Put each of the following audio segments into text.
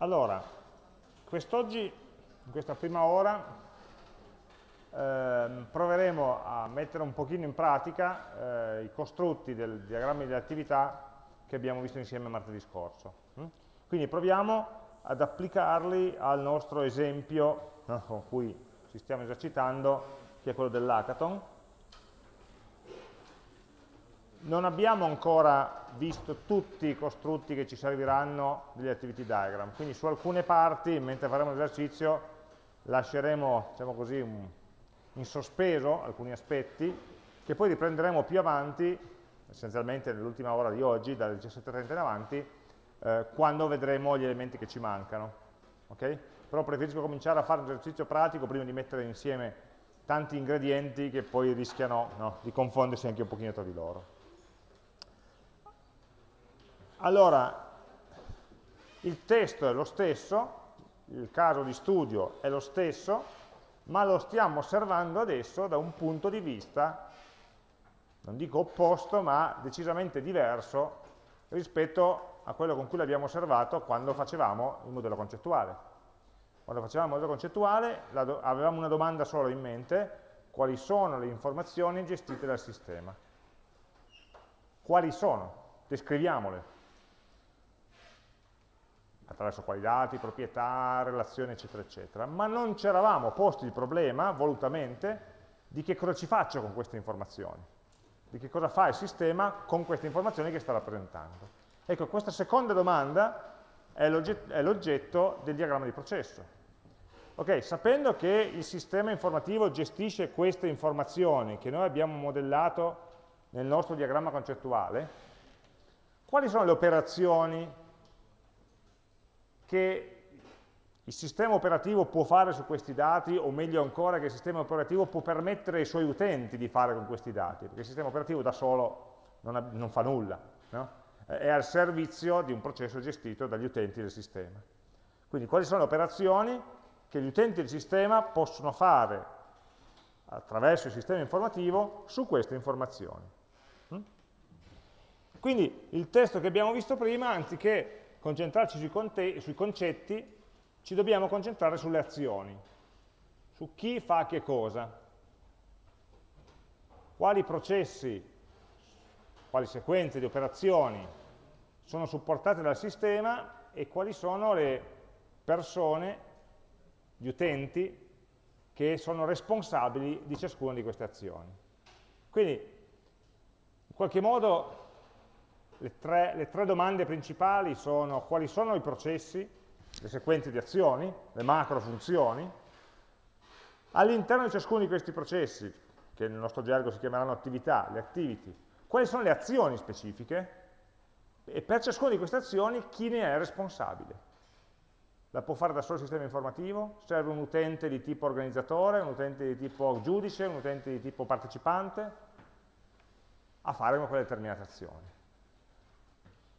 Allora, quest'oggi, in questa prima ora, eh, proveremo a mettere un pochino in pratica eh, i costrutti del diagramma di attività che abbiamo visto insieme martedì scorso. Mm? Quindi proviamo ad applicarli al nostro esempio no, con cui ci stiamo esercitando, che è quello dell'hackathon non abbiamo ancora visto tutti i costrutti che ci serviranno degli activity diagram, quindi su alcune parti, mentre faremo l'esercizio, lasceremo diciamo così, in sospeso alcuni aspetti, che poi riprenderemo più avanti, essenzialmente nell'ultima ora di oggi, dalle 17.30 in avanti, eh, quando vedremo gli elementi che ci mancano. Okay? Però preferisco cominciare a fare un esercizio pratico prima di mettere insieme tanti ingredienti che poi rischiano no, di confondersi anche un pochino tra di loro. Allora, il testo è lo stesso, il caso di studio è lo stesso, ma lo stiamo osservando adesso da un punto di vista, non dico opposto, ma decisamente diverso rispetto a quello con cui l'abbiamo osservato quando facevamo il modello concettuale. Quando facevamo il modello concettuale avevamo una domanda solo in mente, quali sono le informazioni gestite dal sistema? Quali sono? Descriviamole attraverso quali dati, proprietà, relazioni, eccetera, eccetera, ma non ci eravamo posti il problema, volutamente, di che cosa ci faccio con queste informazioni, di che cosa fa il sistema con queste informazioni che sta rappresentando. Ecco, questa seconda domanda è l'oggetto del diagramma di processo. Ok, sapendo che il sistema informativo gestisce queste informazioni che noi abbiamo modellato nel nostro diagramma concettuale, quali sono le operazioni che il sistema operativo può fare su questi dati, o meglio ancora che il sistema operativo può permettere ai suoi utenti di fare con questi dati, perché il sistema operativo da solo non, ha, non fa nulla, no? è al servizio di un processo gestito dagli utenti del sistema. Quindi quali sono le operazioni che gli utenti del sistema possono fare attraverso il sistema informativo su queste informazioni. Hm? Quindi il testo che abbiamo visto prima, anziché concentrarci sui, sui concetti, ci dobbiamo concentrare sulle azioni, su chi fa che cosa, quali processi, quali sequenze di operazioni sono supportate dal sistema e quali sono le persone, gli utenti, che sono responsabili di ciascuna di queste azioni. Quindi, in qualche modo, le tre, le tre domande principali sono quali sono i processi, le sequenze di azioni, le macro funzioni, all'interno di ciascuno di questi processi, che nel nostro gergo si chiameranno attività, le activity, quali sono le azioni specifiche e per ciascuna di queste azioni chi ne è responsabile. La può fare da solo il sistema informativo? Serve un utente di tipo organizzatore, un utente di tipo giudice, un utente di tipo partecipante a fare quelle determinate azioni.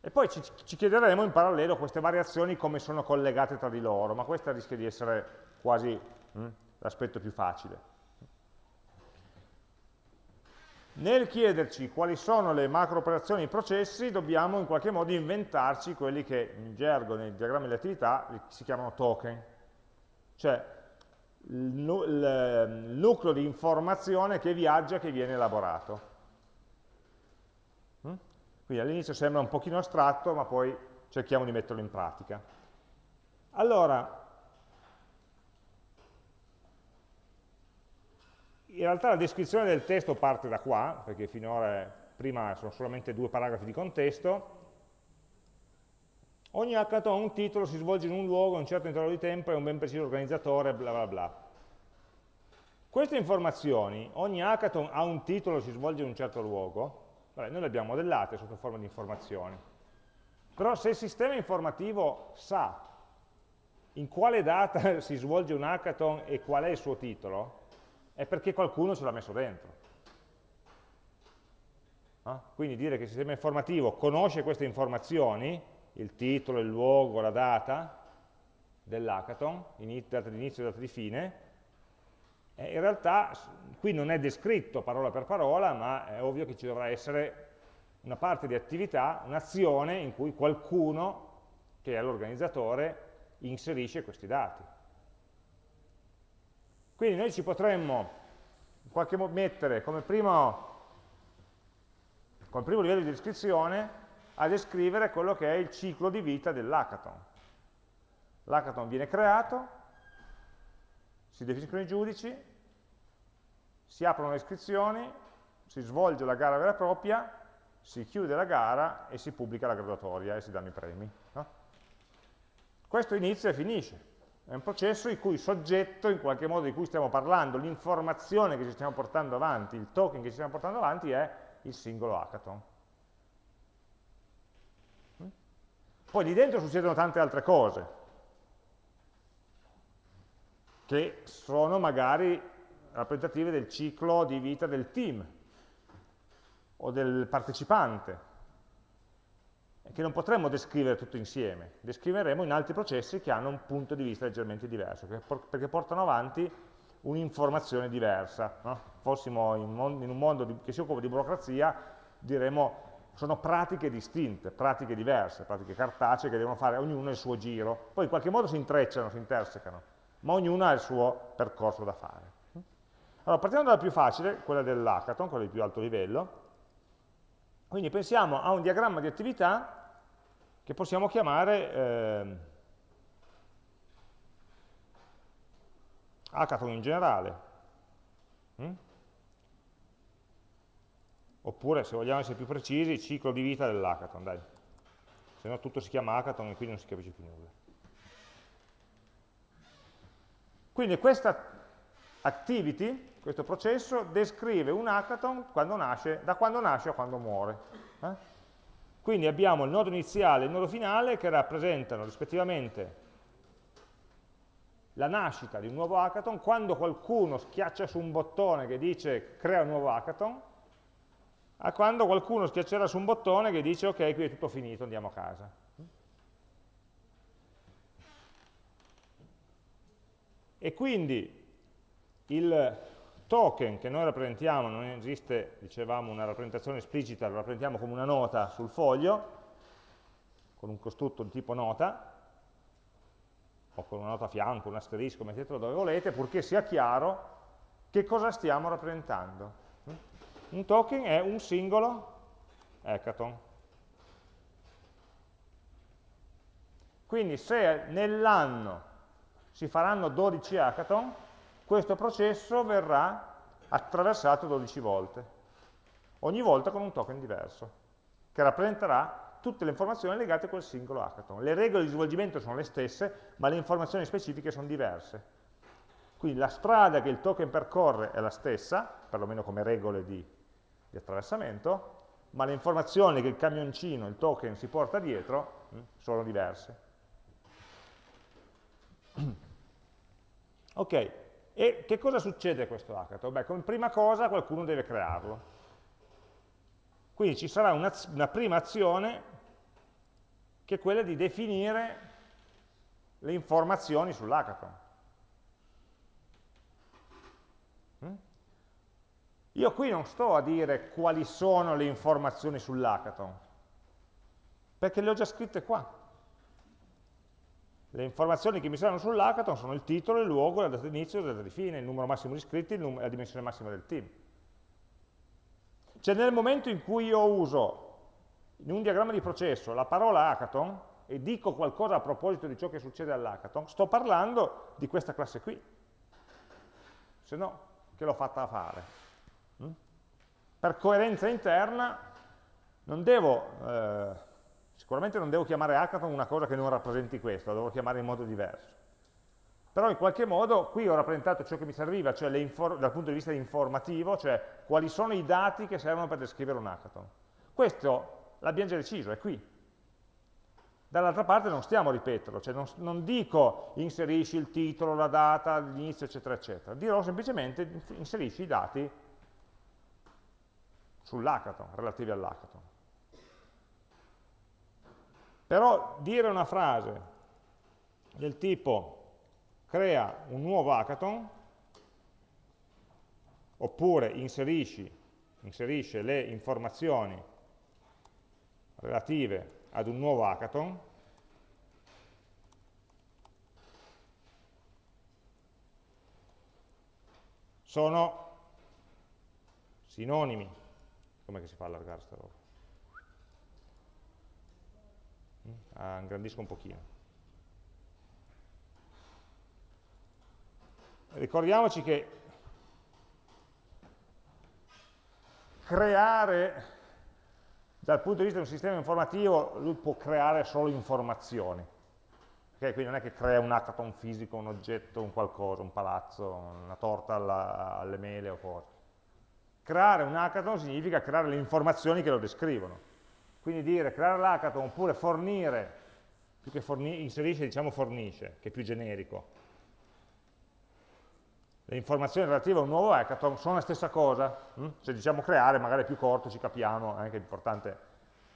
E poi ci, ci, chiederemo in parallelo queste variazioni come sono collegate tra di loro, ma questo rischia di essere quasi hm, l'aspetto più facile. Nel chiederci quali sono le macro operazioni e i processi, dobbiamo in qualche modo inventarci quelli che in gergo, nei diagrammi delle attività, si chiamano token, cioè il, il nucleo di informazione che viaggia, che viene elaborato. Quindi all'inizio sembra un pochino astratto, ma poi cerchiamo di metterlo in pratica. Allora, in realtà la descrizione del testo parte da qua, perché finora prima sono solamente due paragrafi di contesto. Ogni hackathon ha un titolo, si svolge in un luogo, a un certo intervallo di tempo, è un ben preciso organizzatore, bla bla bla. Queste informazioni, ogni hackathon ha un titolo, si svolge in un certo luogo, Vabbè, noi le abbiamo modellate sotto forma di informazioni. Però se il sistema informativo sa in quale data si svolge un hackathon e qual è il suo titolo, è perché qualcuno ce l'ha messo dentro. No? Quindi dire che il sistema informativo conosce queste informazioni, il titolo, il luogo, la data dell'hackathon, data di inizio e data di fine, eh, in realtà qui non è descritto parola per parola, ma è ovvio che ci dovrà essere una parte di attività, un'azione in cui qualcuno, che è l'organizzatore, inserisce questi dati. Quindi noi ci potremmo in qualche modo mettere come primo, come primo livello di descrizione a descrivere quello che è il ciclo di vita dell'hackathon. L'hackathon viene creato, si definiscono i giudici, si aprono le iscrizioni, si svolge la gara vera e propria, si chiude la gara e si pubblica la graduatoria e si danno i premi. No? Questo inizia e finisce. È un processo in cui il soggetto, in qualche modo di cui stiamo parlando, l'informazione che ci stiamo portando avanti, il token che ci stiamo portando avanti è il singolo hackathon. Poi lì dentro succedono tante altre cose, che sono magari rappresentative del ciclo di vita del team o del partecipante, che non potremmo descrivere tutto insieme, descriveremo in altri processi che hanno un punto di vista leggermente diverso, perché portano avanti un'informazione diversa. No? Fossimo in, un mondo che si occupa di burocrazia, diremmo sono pratiche distinte, pratiche diverse, pratiche cartacee che devono fare ognuno il suo giro. Poi in qualche modo si intrecciano, si intersecano, ma ognuno ha il suo percorso da fare. Allora, partiamo dalla più facile, quella dell'hackathon, quella di più alto livello. Quindi pensiamo a un diagramma di attività che possiamo chiamare eh, hackathon in generale. Mm? Oppure, se vogliamo essere più precisi, ciclo di vita dell'hackathon, dai. Se no tutto si chiama hackathon e quindi non si capisce più nulla. Quindi questa activity, questo processo, descrive un hackathon quando nasce, da quando nasce a quando muore. Eh? Quindi abbiamo il nodo iniziale e il nodo finale che rappresentano rispettivamente la nascita di un nuovo hackathon, quando qualcuno schiaccia su un bottone che dice crea un nuovo hackathon, a quando qualcuno schiaccerà su un bottone che dice ok, qui è tutto finito, andiamo a casa. E quindi il token che noi rappresentiamo, non esiste, dicevamo, una rappresentazione esplicita, lo rappresentiamo come una nota sul foglio, con un costrutto di tipo nota, o con una nota a fianco, un asterisco, mettetelo dove volete, purché sia chiaro che cosa stiamo rappresentando. Un token è un singolo hackathon. Quindi se nell'anno si faranno 12 hackathon, questo processo verrà attraversato 12 volte, ogni volta con un token diverso, che rappresenterà tutte le informazioni legate a quel singolo hackathon. Le regole di svolgimento sono le stesse, ma le informazioni specifiche sono diverse. Quindi la strada che il token percorre è la stessa, perlomeno come regole di di attraversamento, ma le informazioni che il camioncino, il token, si porta dietro mh, mm, sono diverse. Ok, e che cosa succede a questo hackathon? Beh, come prima cosa qualcuno deve crearlo. Quindi ci sarà una, una prima azione che è quella di definire le informazioni sull'hackathon. Io qui non sto a dire quali sono le informazioni sull'hackathon, perché le ho già scritte qua. Le informazioni che mi servono sull'hackathon sono il titolo, il luogo, la data di inizio, la data di fine, il numero massimo di iscritti la dimensione massima del team. Cioè nel momento in cui io uso in un diagramma di processo la parola hackathon e dico qualcosa a proposito di ciò che succede all'hackathon, sto parlando di questa classe qui. Se no, che l'ho fatta fare? Per coerenza interna non devo, eh, sicuramente non devo chiamare hackathon una cosa che non rappresenti questo, la devo chiamare in modo diverso. Però in qualche modo qui ho rappresentato ciò che mi serviva, cioè dal punto di vista informativo, cioè quali sono i dati che servono per descrivere un hackathon. Questo l'abbiamo già deciso, è qui. Dall'altra parte non stiamo a ripeterlo, cioè non, non, dico inserisci il titolo, la data, l'inizio, eccetera, eccetera. Dirò semplicemente inserisci i dati sull'hackathon, relativi all'hackathon. Però dire una frase del tipo crea un nuovo hackathon, oppure inserisci, inserisce le informazioni relative ad un nuovo hackathon, sono sinonimi. Come si fa a allargare sta roba? Ah, ingrandisco un pochino. Ricordiamoci che creare, dal punto di vista di un sistema informativo, lui può creare solo informazioni. Okay? Quindi non è che crea un hackathon fisico, un oggetto, un qualcosa, un palazzo, una torta alla, alle mele o cose. Creare un hackathon significa creare le informazioni che lo descrivono. Quindi dire creare l'hackathon oppure fornire, più che forni inserisce diciamo fornisce, che è più generico, le informazioni relative a un nuovo hackathon sono la stessa cosa. Hm? Se diciamo creare, magari è più corto, ci capiamo, è anche importante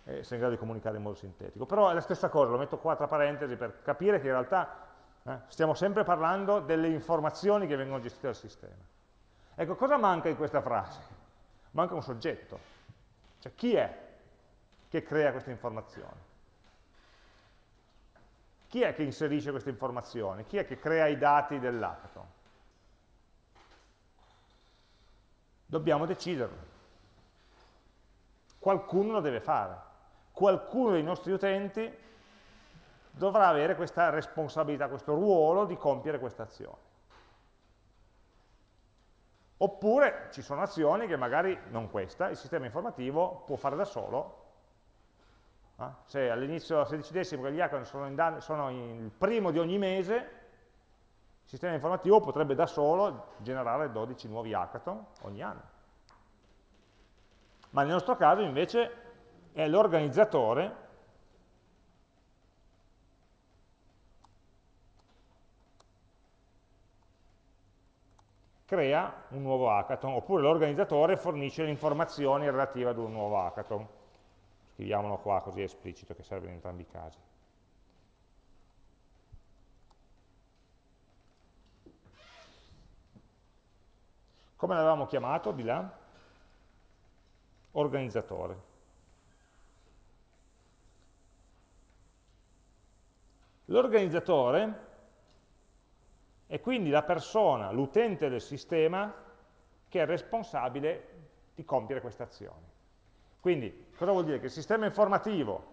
essere in grado di comunicare in modo sintetico. Però è la stessa cosa, lo metto qua tra parentesi per capire che in realtà eh, stiamo sempre parlando delle informazioni che vengono gestite dal sistema. Ecco, cosa manca in questa frase? Manca un soggetto. Cioè, chi è che crea queste informazioni? Chi è che inserisce queste informazioni? Chi è che crea i dati dell'hackathon? Dobbiamo deciderlo. Qualcuno lo deve fare. Qualcuno dei nostri utenti dovrà avere questa responsabilità, questo ruolo di compiere questa azione. Oppure ci sono azioni che magari, non questa, il sistema informativo può fare da solo. Eh? Se all'inizio, se decidessimo che gli hackathon sono, sono il primo di ogni mese, il sistema informativo potrebbe da solo generare 12 nuovi hackathon ogni anno. Ma nel nostro caso invece è l'organizzatore crea un nuovo hackathon, oppure l'organizzatore fornisce le informazioni relative ad un nuovo hackathon. Scriviamolo qua così è esplicito che serve in entrambi i casi. Come l'avevamo chiamato di là? Organizzatore. L'organizzatore è quindi la persona, l'utente del sistema, che è responsabile di compiere queste azioni. Quindi, cosa vuol dire? Che il sistema informativo,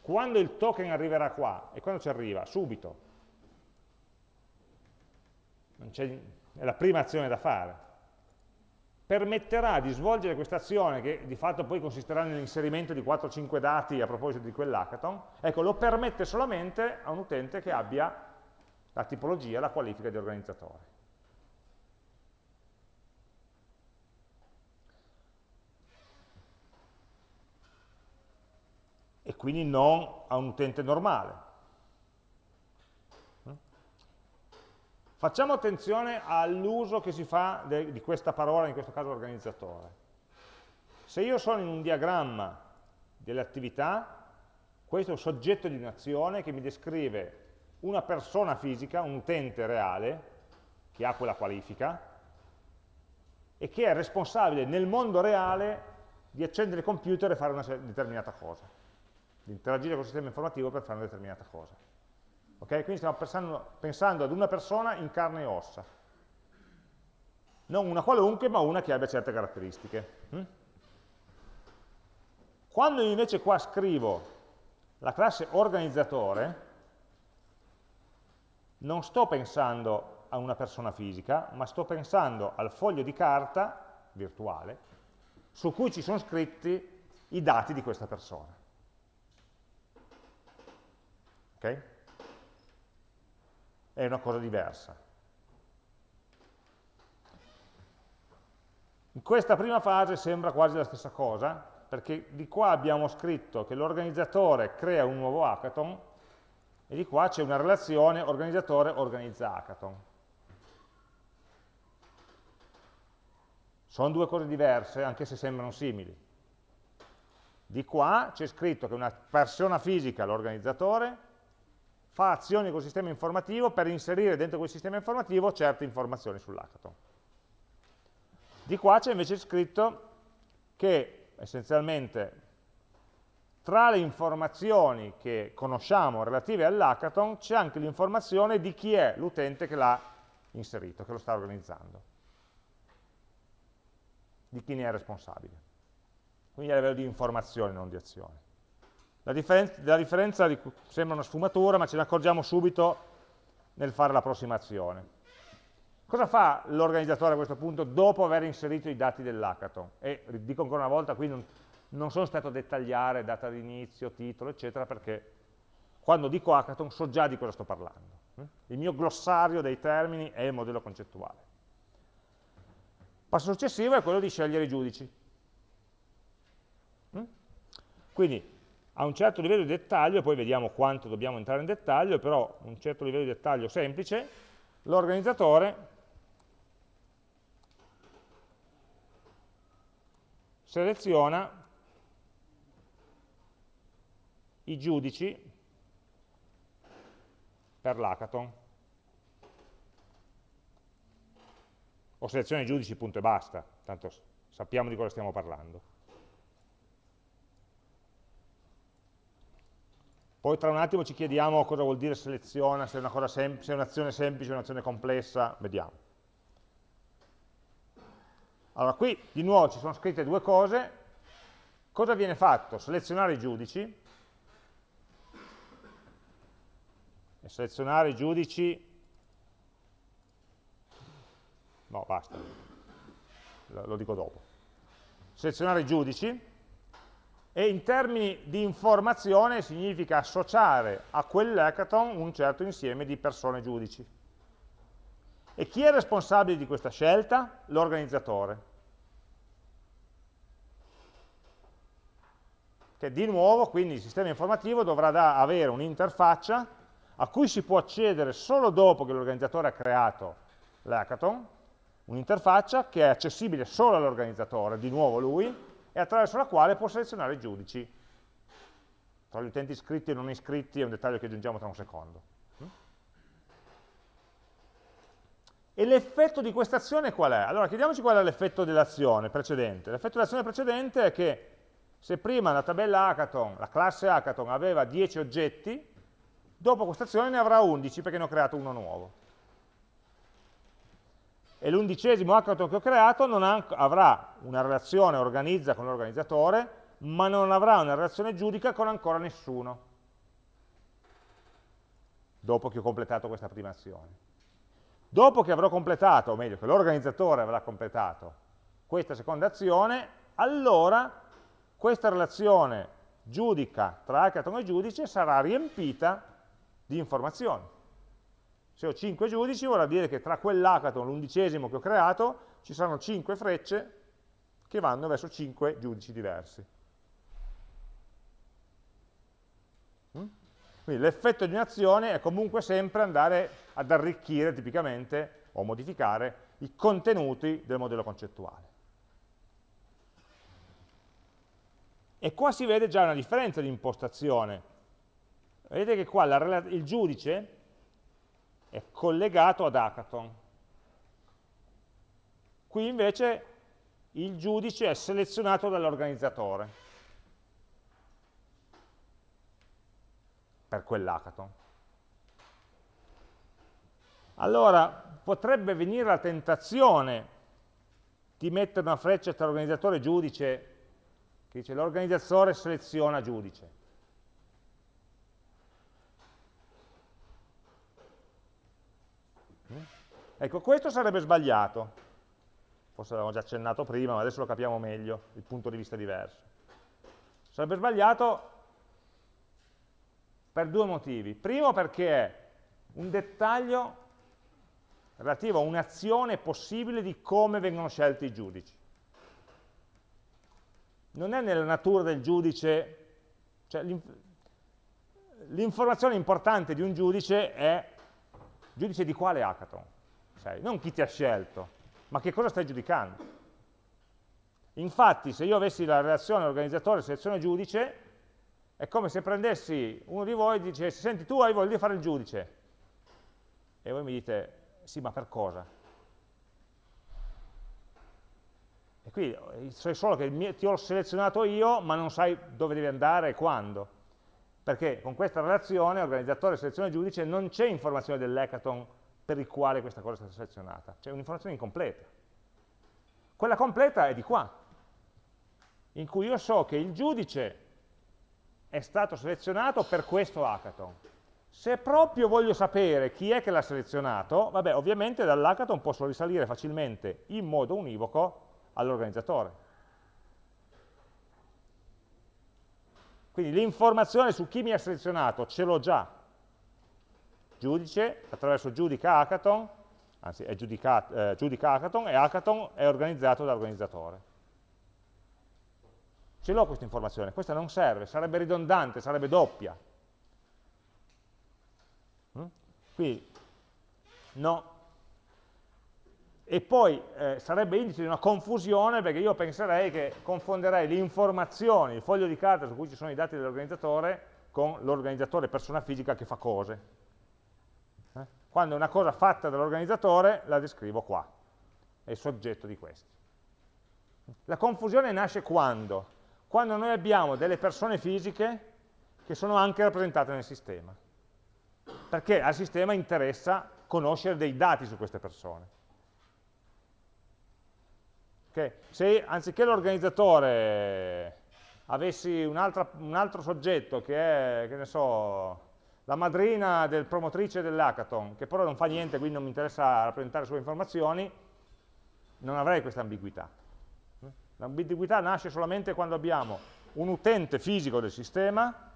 quando il token arriverà qua, e quando ci arriva? Subito. è la prima azione da fare permetterà di svolgere questa azione, che di fatto poi consisterà nell'inserimento di 4-5 dati a proposito di quell'hackathon, ecco, lo permette solamente a un utente che abbia la tipologia, la qualifica di organizzatore. Quindi non a un utente normale. Facciamo attenzione all'uso che si fa di questa parola, in questo caso organizzatore. Se io sono in un diagramma delle attività, questo è un soggetto di un'azione che mi descrive una persona fisica, un utente reale, che ha quella qualifica, e che è responsabile nel mondo reale di accendere il computer e fare una determinata cosa, di interagire con il sistema informativo per fare una determinata cosa. Okay? Quindi stiamo pensando, pensando, ad una persona in carne e ossa. Non una qualunque, ma una che abbia certe caratteristiche. Hm? Quando invece qua scrivo la classe organizzatore, non sto pensando a una persona fisica, ma sto pensando al foglio di carta virtuale su cui ci sono scritti i dati di questa persona. Okay? è una cosa diversa. In questa prima fase sembra quasi la stessa cosa, perché di qua abbiamo scritto che l'organizzatore crea un nuovo hackathon e di qua c'è una relazione organizzatore-organizza hackathon. Sono due cose diverse, anche se sembrano simili. Di qua c'è scritto che una persona fisica, l'organizzatore, fa azioni col sistema informativo per inserire dentro quel sistema informativo certe informazioni sull'hackathon. Di qua c'è invece scritto che essenzialmente tra le informazioni che conosciamo relative all'hackathon c'è anche l'informazione di chi è l'utente che l'ha inserito, che lo sta organizzando. di chi ne è responsabile. Quindi a livello di informazione, non di azione. La, differen la differenza di, sembra una sfumatura, ma ce ne accorgiamo subito nel fare l'approssimazione. Cosa fa l'organizzatore a questo punto dopo aver inserito i dati dell'hackathon? E dico ancora una volta, qui non, non sono stato a dettagliare data di inizio, titolo, eccetera, perché quando dico hackathon so già di cosa sto parlando. Il mio glossario dei termini è il modello concettuale. Passo successivo è quello di scegliere i giudici. Quindi a un certo livello di dettaglio, poi vediamo quanto dobbiamo entrare in dettaglio, però un certo livello di dettaglio semplice, l'organizzatore seleziona i giudici per l'hackathon. O seleziona i giudici, punto e basta, tanto sappiamo di cosa stiamo parlando. Poi tra un attimo ci chiediamo cosa vuol dire seleziona, se è un'azione semplice o un'azione complessa, vediamo. Allora qui di nuovo ci sono scritte due cose, cosa viene fatto? Selezionare i giudici, e selezionare i giudici, no basta, lo dico dopo, selezionare i giudici, e in termini di informazione significa associare a quell'hackathon un certo insieme di persone giudici. E chi è responsabile di questa scelta? L'organizzatore. Che di nuovo, quindi il sistema informativo dovrà avere un'interfaccia a cui si può accedere solo dopo che l'organizzatore ha creato l'hackathon, un'interfaccia che è accessibile solo all'organizzatore, di nuovo lui, e attraverso la quale può selezionare i giudici. Tra gli utenti iscritti e non iscritti è un dettaglio che aggiungiamo tra un secondo. E l'effetto di questa azione qual è? Allora chiediamoci qual è l'effetto dell'azione precedente. L'effetto dell'azione precedente è che se prima la tabella hackathon, la classe hackathon aveva 10 oggetti, dopo questa azione ne avrà 11 perché ne ho creato uno nuovo e l'undicesimo hackathon che ho creato ha, avrà una relazione organizza con l'organizzatore, ma non avrà una relazione giudica con ancora nessuno, dopo che ho completato questa prima azione. Dopo che avrò completato, o meglio, che l'organizzatore avrà completato questa seconda azione, allora questa relazione giudica tra hackathon e giudice sarà riempita di informazioni. Se ho 5 giudici vuol dire che tra quell'hackathon, l'undicesimo che ho creato, ci saranno 5 frecce che vanno verso 5 giudici diversi. Mm? Quindi l'effetto di un'azione è comunque sempre andare ad arricchire tipicamente o modificare i contenuti del modello concettuale. E qua si vede già una differenza di impostazione. Vedete che qua la, il giudice è collegato ad hackathon. Qui invece il giudice è selezionato dall'organizzatore per quell'hackathon. Allora potrebbe venire la tentazione di mettere una freccia tra organizzatore e giudice che dice l'organizzatore seleziona giudice. Ecco, questo sarebbe sbagliato. Forse l'avevamo già accennato prima, ma adesso lo capiamo meglio, il punto di vista è diverso. Sarebbe sbagliato per due motivi. Primo perché è un dettaglio relativo a un'azione possibile di come vengono scelti i giudici. Non è nella natura del giudice, cioè l'informazione importante di un giudice è giudice di quale hackathon? sei, non chi ti ha scelto, ma che cosa stai giudicando. Infatti, se io avessi la relazione organizzatore selezione giudice, è come se prendessi uno di voi e dicessi, senti, tu hai voglia di fare il giudice. E voi mi dite, sì, ma per cosa? E qui sai solo che ti ho selezionato io, ma non sai dove devi andare e quando. Perché con questa relazione, organizzatore, selezione giudice, non c'è informazione dell'hackathon per il quale questa cosa è stata selezionata. C'è un'informazione incompleta. Quella completa è di qua, in cui io so che il giudice è stato selezionato per questo hackathon. Se proprio voglio sapere chi è che l'ha selezionato, vabbè, ovviamente dall'hackathon posso risalire facilmente in modo univoco all'organizzatore. Quindi l'informazione su chi mi ha selezionato ce l'ho già. Giudice, attraverso giudica hackathon, anzi è giudica, eh, giudica hackathon e hackathon è organizzato dall'organizzatore. Ce l'ho questa informazione, questa non serve, sarebbe ridondante, sarebbe doppia. Mm? Quindi, no. E poi eh, sarebbe indice di una confusione perché io penserei che confonderei le informazioni, il foglio di carta su cui ci sono i dati dell'organizzatore con l'organizzatore persona fisica che fa cose. Eh? Quando è una cosa fatta dall'organizzatore la descrivo qua, è il soggetto di questo. La confusione nasce quando? quando noi abbiamo delle persone fisiche che sono anche rappresentate nel sistema. Perché al sistema interessa conoscere dei dati su queste persone. Okay? Se anziché l'organizzatore avessi un, un, altro soggetto che è, che ne so, la madrina del promotrice dell'hackathon, che però non fa niente, quindi non mi interessa rappresentare sue informazioni, non avrei questa ambiguità. L'ambiguità nasce solamente quando abbiamo un utente fisico del sistema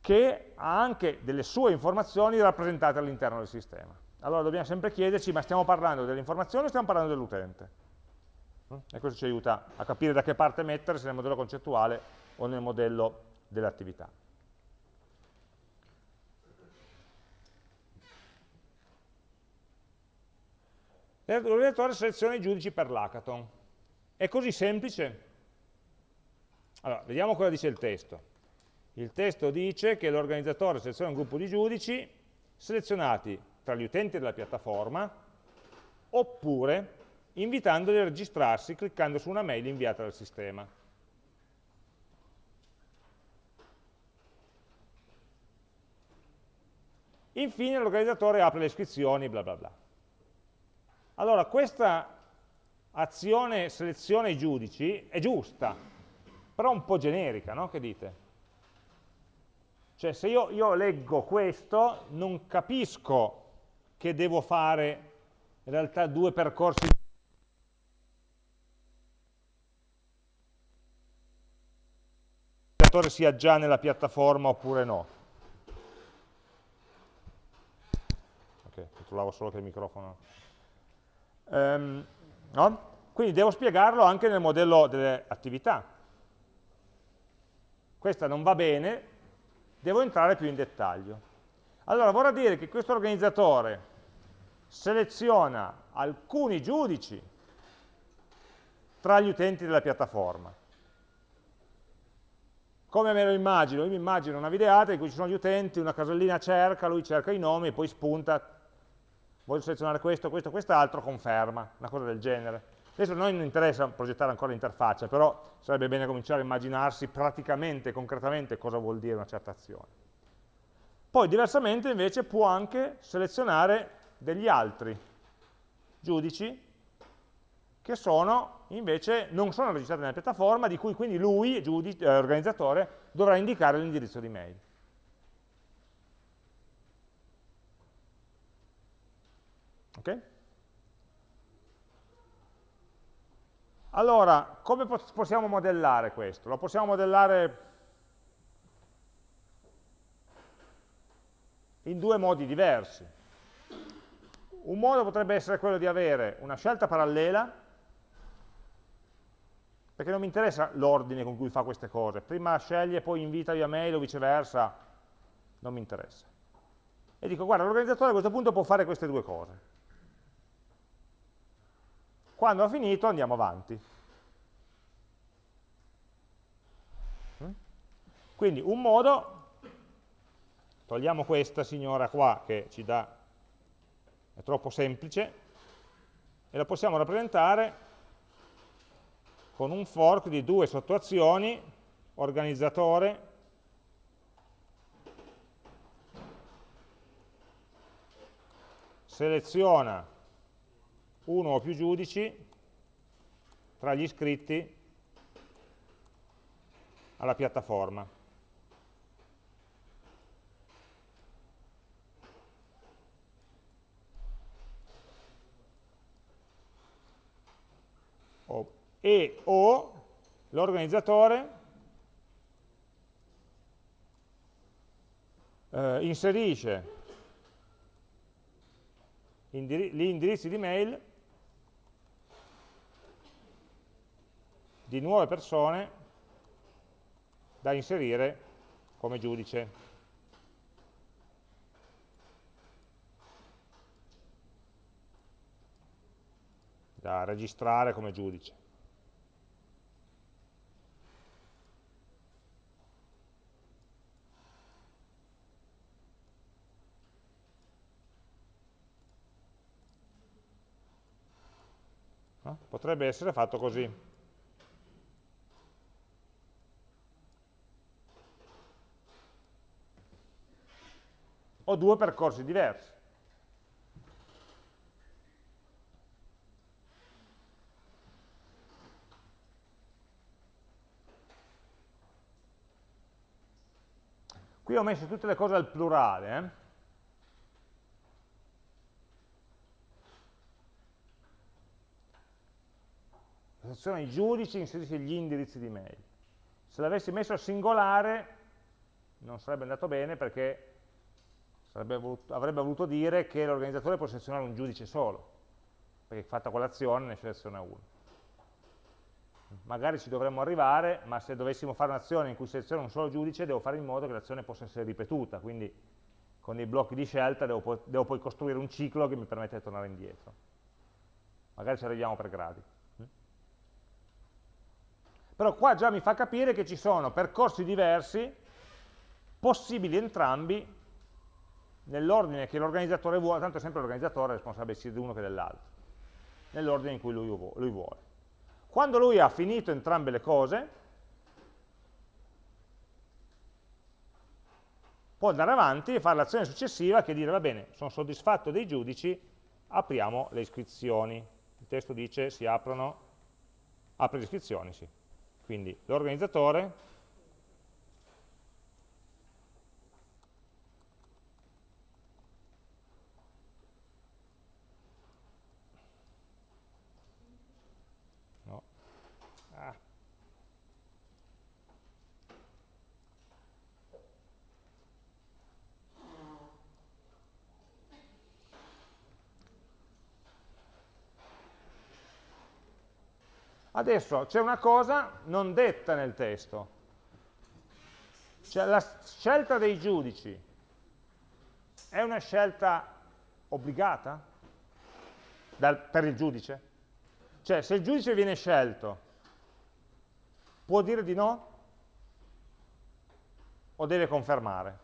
che ha anche delle sue informazioni rappresentate all'interno del sistema. Allora dobbiamo sempre chiederci, ma stiamo parlando delle informazioni o stiamo parlando dell'utente? E questo ci aiuta a capire da che parte mettere, se nel modello concettuale o nel modello dell'attività. L'orientatore seleziona i giudici per l'hackathon. È così semplice? Allora, vediamo cosa dice il testo. Il testo dice che l'organizzatore seleziona un gruppo di giudici selezionati tra gli utenti della piattaforma oppure invitandoli a registrarsi cliccando su una mail inviata dal sistema. Infine l'organizzatore apre le iscrizioni, bla bla bla. Allora, questa azione seleziona i giudici è giusta, però un po' generica, no? Che dite? Cioè, se io, io leggo questo, non capisco che devo fare in realtà due percorsi sia già nella piattaforma oppure no. Ok, controllavo solo che il microfono Um, no? Quindi devo spiegarlo anche nel modello delle attività. Questa non va bene, devo entrare più in dettaglio. Allora, vorrà dire che questo organizzatore seleziona alcuni giudici tra gli utenti della piattaforma. Come me lo immagino? Io mi immagino una videata in cui ci sono gli utenti, una casellina cerca, lui cerca i nomi e poi spunta voglio selezionare questo, questo, quest'altro, conferma, una cosa del genere. Adesso a noi non interessa progettare ancora l'interfaccia, però sarebbe bene cominciare a immaginarsi praticamente, concretamente, cosa vuol dire una certa azione. Poi diversamente invece può anche selezionare degli altri giudici che sono invece non sono registrati nella piattaforma, di cui quindi lui, giudice, eh, organizzatore, dovrà indicare l'indirizzo di mail. Ok? Allora, come possiamo modellare questo? Lo possiamo modellare in due modi diversi. Un modo potrebbe essere quello di avere una scelta parallela, perché non mi interessa l'ordine con cui fa queste cose. Prima sceglie, poi invita via mail o viceversa, non mi interessa. E dico, guarda, l'organizzatore a questo punto può fare queste due cose. Quando ho finito andiamo avanti. Mm? Quindi un modo, togliamo questa signora qua che ci dà, è troppo semplice, e la possiamo rappresentare con un fork di due sottoazioni, organizzatore, seleziona uno o più giudici tra gli iscritti alla piattaforma. E o l'organizzatore eh, inserisce gli indirizzi di mail di nuove persone da inserire come giudice. Da registrare come giudice. No? Potrebbe essere fatto così. Ho due percorsi diversi. Qui ho messo tutte le cose al plurale, eh? La sezione i giudici inserisce gli indirizzi di mail. Se l'avessi messo al singolare non sarebbe andato bene perché voluto, avrebbe voluto dire che l'organizzatore può selezionare un giudice solo, perché fatta quell'azione ne seleziona uno. Magari ci dovremmo arrivare, ma se dovessimo fare un'azione in cui seleziono un solo giudice, devo fare in modo che l'azione possa essere ripetuta, quindi con dei blocchi di scelta devo, devo poi costruire un ciclo che mi permette di tornare indietro. Magari ci arriviamo per gradi. Però qua già mi fa capire che ci sono percorsi diversi, possibili entrambi, nell'ordine che l'organizzatore vuole, tanto è sempre l'organizzatore responsabile sia di uno che dell'altro, nell'ordine in cui lui, lui vuole. Quando lui ha finito entrambe le cose, può andare avanti e fare l'azione successiva che dire, va bene, sono soddisfatto dei giudici, apriamo le iscrizioni. Il testo dice si aprono, apre le iscrizioni, sì. Quindi l'organizzatore Adesso c'è una cosa non detta nel testo, cioè la scelta dei giudici è una scelta obbligata dal, per il giudice? Cioè se il giudice viene scelto può dire di no o deve confermare?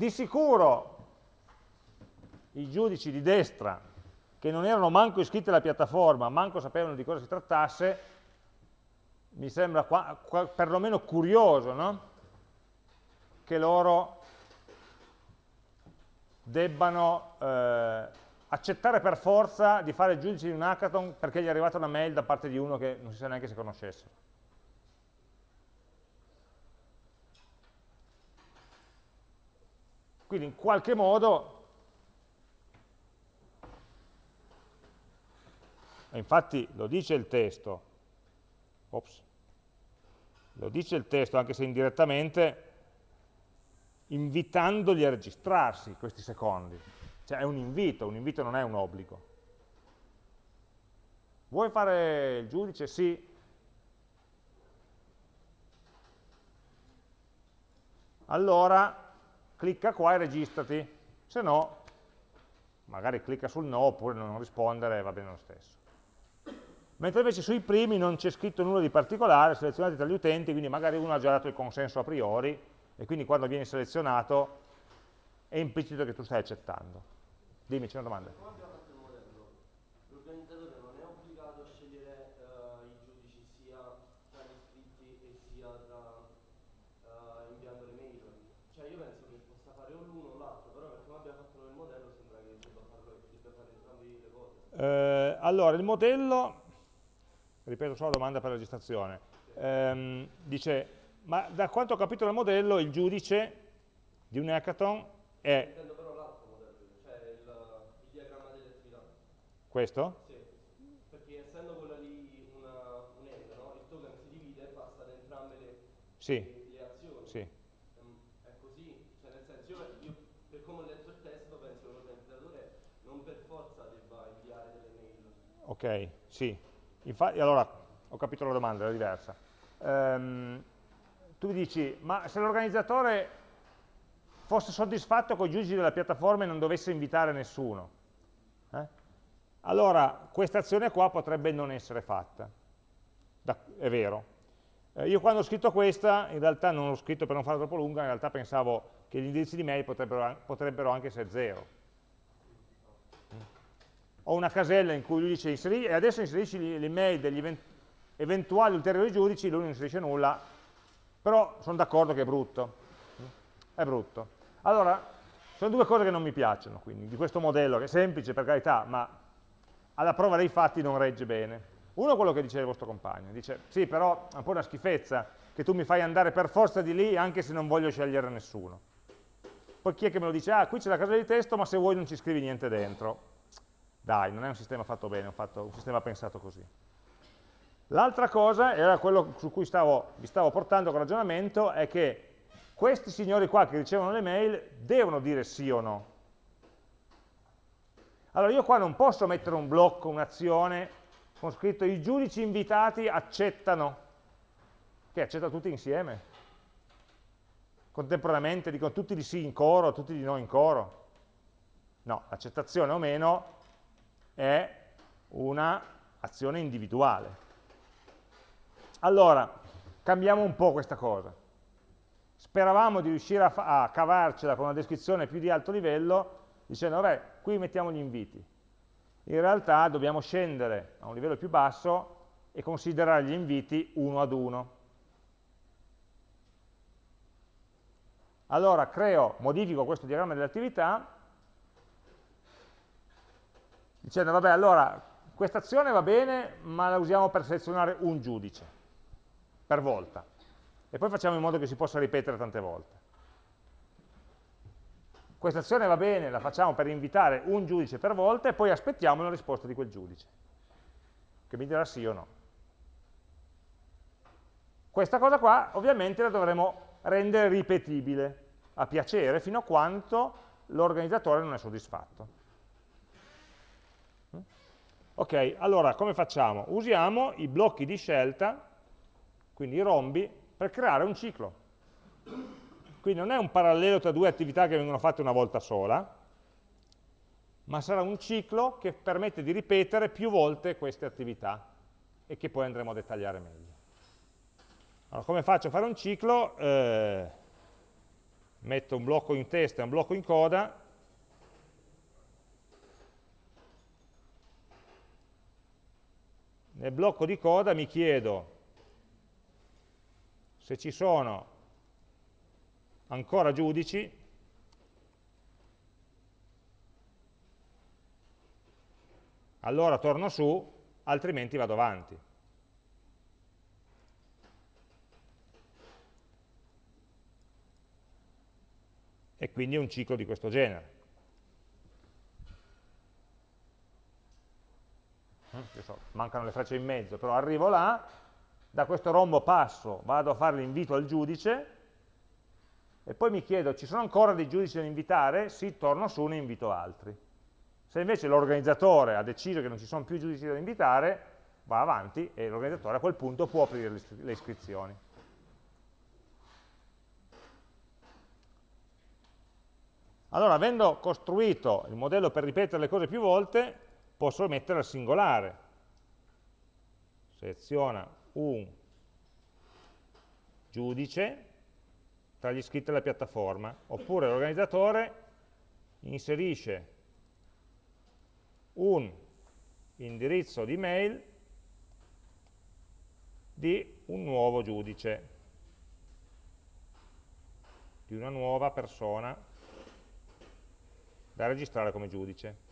Di sicuro i giudici di destra, che non erano manco iscritti alla piattaforma, manco sapevano di cosa si trattasse, mi sembra qua, qua, perlomeno curioso no? che loro debbano eh, accettare per forza di fare il giudice di un hackathon perché gli è arrivata una mail da parte di uno che non si sa neanche se conoscesse. Quindi in qualche modo, infatti lo dice il testo, ops, lo dice il testo anche se indirettamente, invitandoli a registrarsi questi secondi. Cioè è un invito, un invito non è un obbligo. Vuoi fare il giudice? Sì. Allora clicca qua e registrati, se no magari clicca sul no oppure non rispondere va bene lo stesso. Mentre invece sui primi non c'è scritto nulla di particolare, selezionati tra gli utenti, quindi magari uno ha già dato il consenso a priori e quindi quando vieni selezionato è implicito che tu stai accettando. Dimmi, c'è una domanda. Allora, il modello, ripeto solo la domanda per la registrazione, ehm, dice, ma da quanto ho capito dal modello, il giudice di un hackathon è... Intendo però l'altro modello, cioè. Questo? Sì, perché essendo quella lì una, un no? il token si divide e passa da entrambe le, Sì, le, le azioni. sì. Ehm, È così, cioè nel senso io, io per come ho letto il testo penso che l'organizzatore non per forza debba inviare delle mail. Ok, sì. Infatti, allora, ho capito la domanda, era diversa. Ehm, tu dici, ma se l'organizzatore fosse soddisfatto con i giudici della piattaforma e non dovesse invitare nessuno, eh? allora questa azione qua potrebbe non essere fatta. Da- è vero. Eh, io quando ho scritto questa, in realtà non l'ho scritto per non farla troppo lunga, in realtà pensavo che gli indirizzi di mail potrebbero, potrebbero anche essere zero ho una casella in cui lui dice inseri, e adesso inserisci le le email degli event- eventuali ulteriori giudici, lui non inserisce nulla, però sono d'accordo che è brutto. È brutto. Allora, sono due cose che non mi piacciono, quindi, di questo modello, che è semplice per carità, ma alla prova dei fatti non regge bene. Uno è quello che dice il vostro compagno, dice, sì, però è un po' una schifezza che tu mi fai andare per forza di lì anche se non voglio scegliere nessuno. Poi chi è che me lo dice? Ah, qui c'è la casella di testo, ma se vuoi non ci scrivi niente dentro. Dai, non è un sistema fatto bene, è un, un sistema pensato così. L'altra cosa, era quello su cui stavo, vi stavo portando con ragionamento, è che questi signori qua che ricevono le mail devono dire sì o no. Allora io qua non posso mettere un blocco, un'azione, con scritto i giudici invitati accettano, che accetta tutti insieme, contemporaneamente, dicono tutti di sì in coro, tutti di no in coro. No, l'accettazione o meno è un'azione individuale. Allora, cambiamo un po' questa cosa. Speravamo di riuscire a, a cavarcela con una descrizione più di alto livello, dicendo, vabbè, qui mettiamo gli inviti. In realtà dobbiamo scendere a un livello più basso e considerare gli inviti uno ad uno. Allora creo, modifico questo diagramma delle attività, dicendo, vabbè, allora, questa azione va bene, ma la usiamo per selezionare un giudice, per volta. E poi facciamo in modo che si possa ripetere tante volte. Questa azione va bene, la facciamo per invitare un giudice per volta e poi aspettiamo la risposta di quel giudice, che mi dirà sì o no. Questa cosa qua ovviamente la dovremo rendere ripetibile a piacere fino a quanto l'organizzatore non è soddisfatto. Ok, allora come facciamo? Usiamo i blocchi di scelta, quindi i rombi, per creare un ciclo. Quindi non è un parallelo tra due attività che vengono fatte una volta sola, ma sarà un ciclo che permette di ripetere più volte queste attività e che poi andremo a dettagliare meglio. Allora, come faccio a fare un ciclo? Eh, metto un blocco in testa e un blocco in coda, nel blocco di coda mi chiedo se ci sono ancora giudici allora torno su, altrimenti vado avanti. E quindi è un ciclo di questo genere. So, mancano le frecce in mezzo, però arrivo là, da questo rombo passo, vado a fare l'invito al giudice, e poi mi chiedo, ci sono ancora dei giudici da invitare? Sì, torno su, ne invito altri. Se invece l'organizzatore ha deciso che non ci sono più giudici da invitare, va avanti e l'organizzatore a quel punto può aprire le iscrizioni. Allora, avendo costruito il modello per ripetere le cose più volte, posso mettere al singolare. Seleziona un giudice tra gli iscritti alla piattaforma, oppure l'organizzatore inserisce un indirizzo di mail di un nuovo giudice, di una nuova persona da registrare come giudice.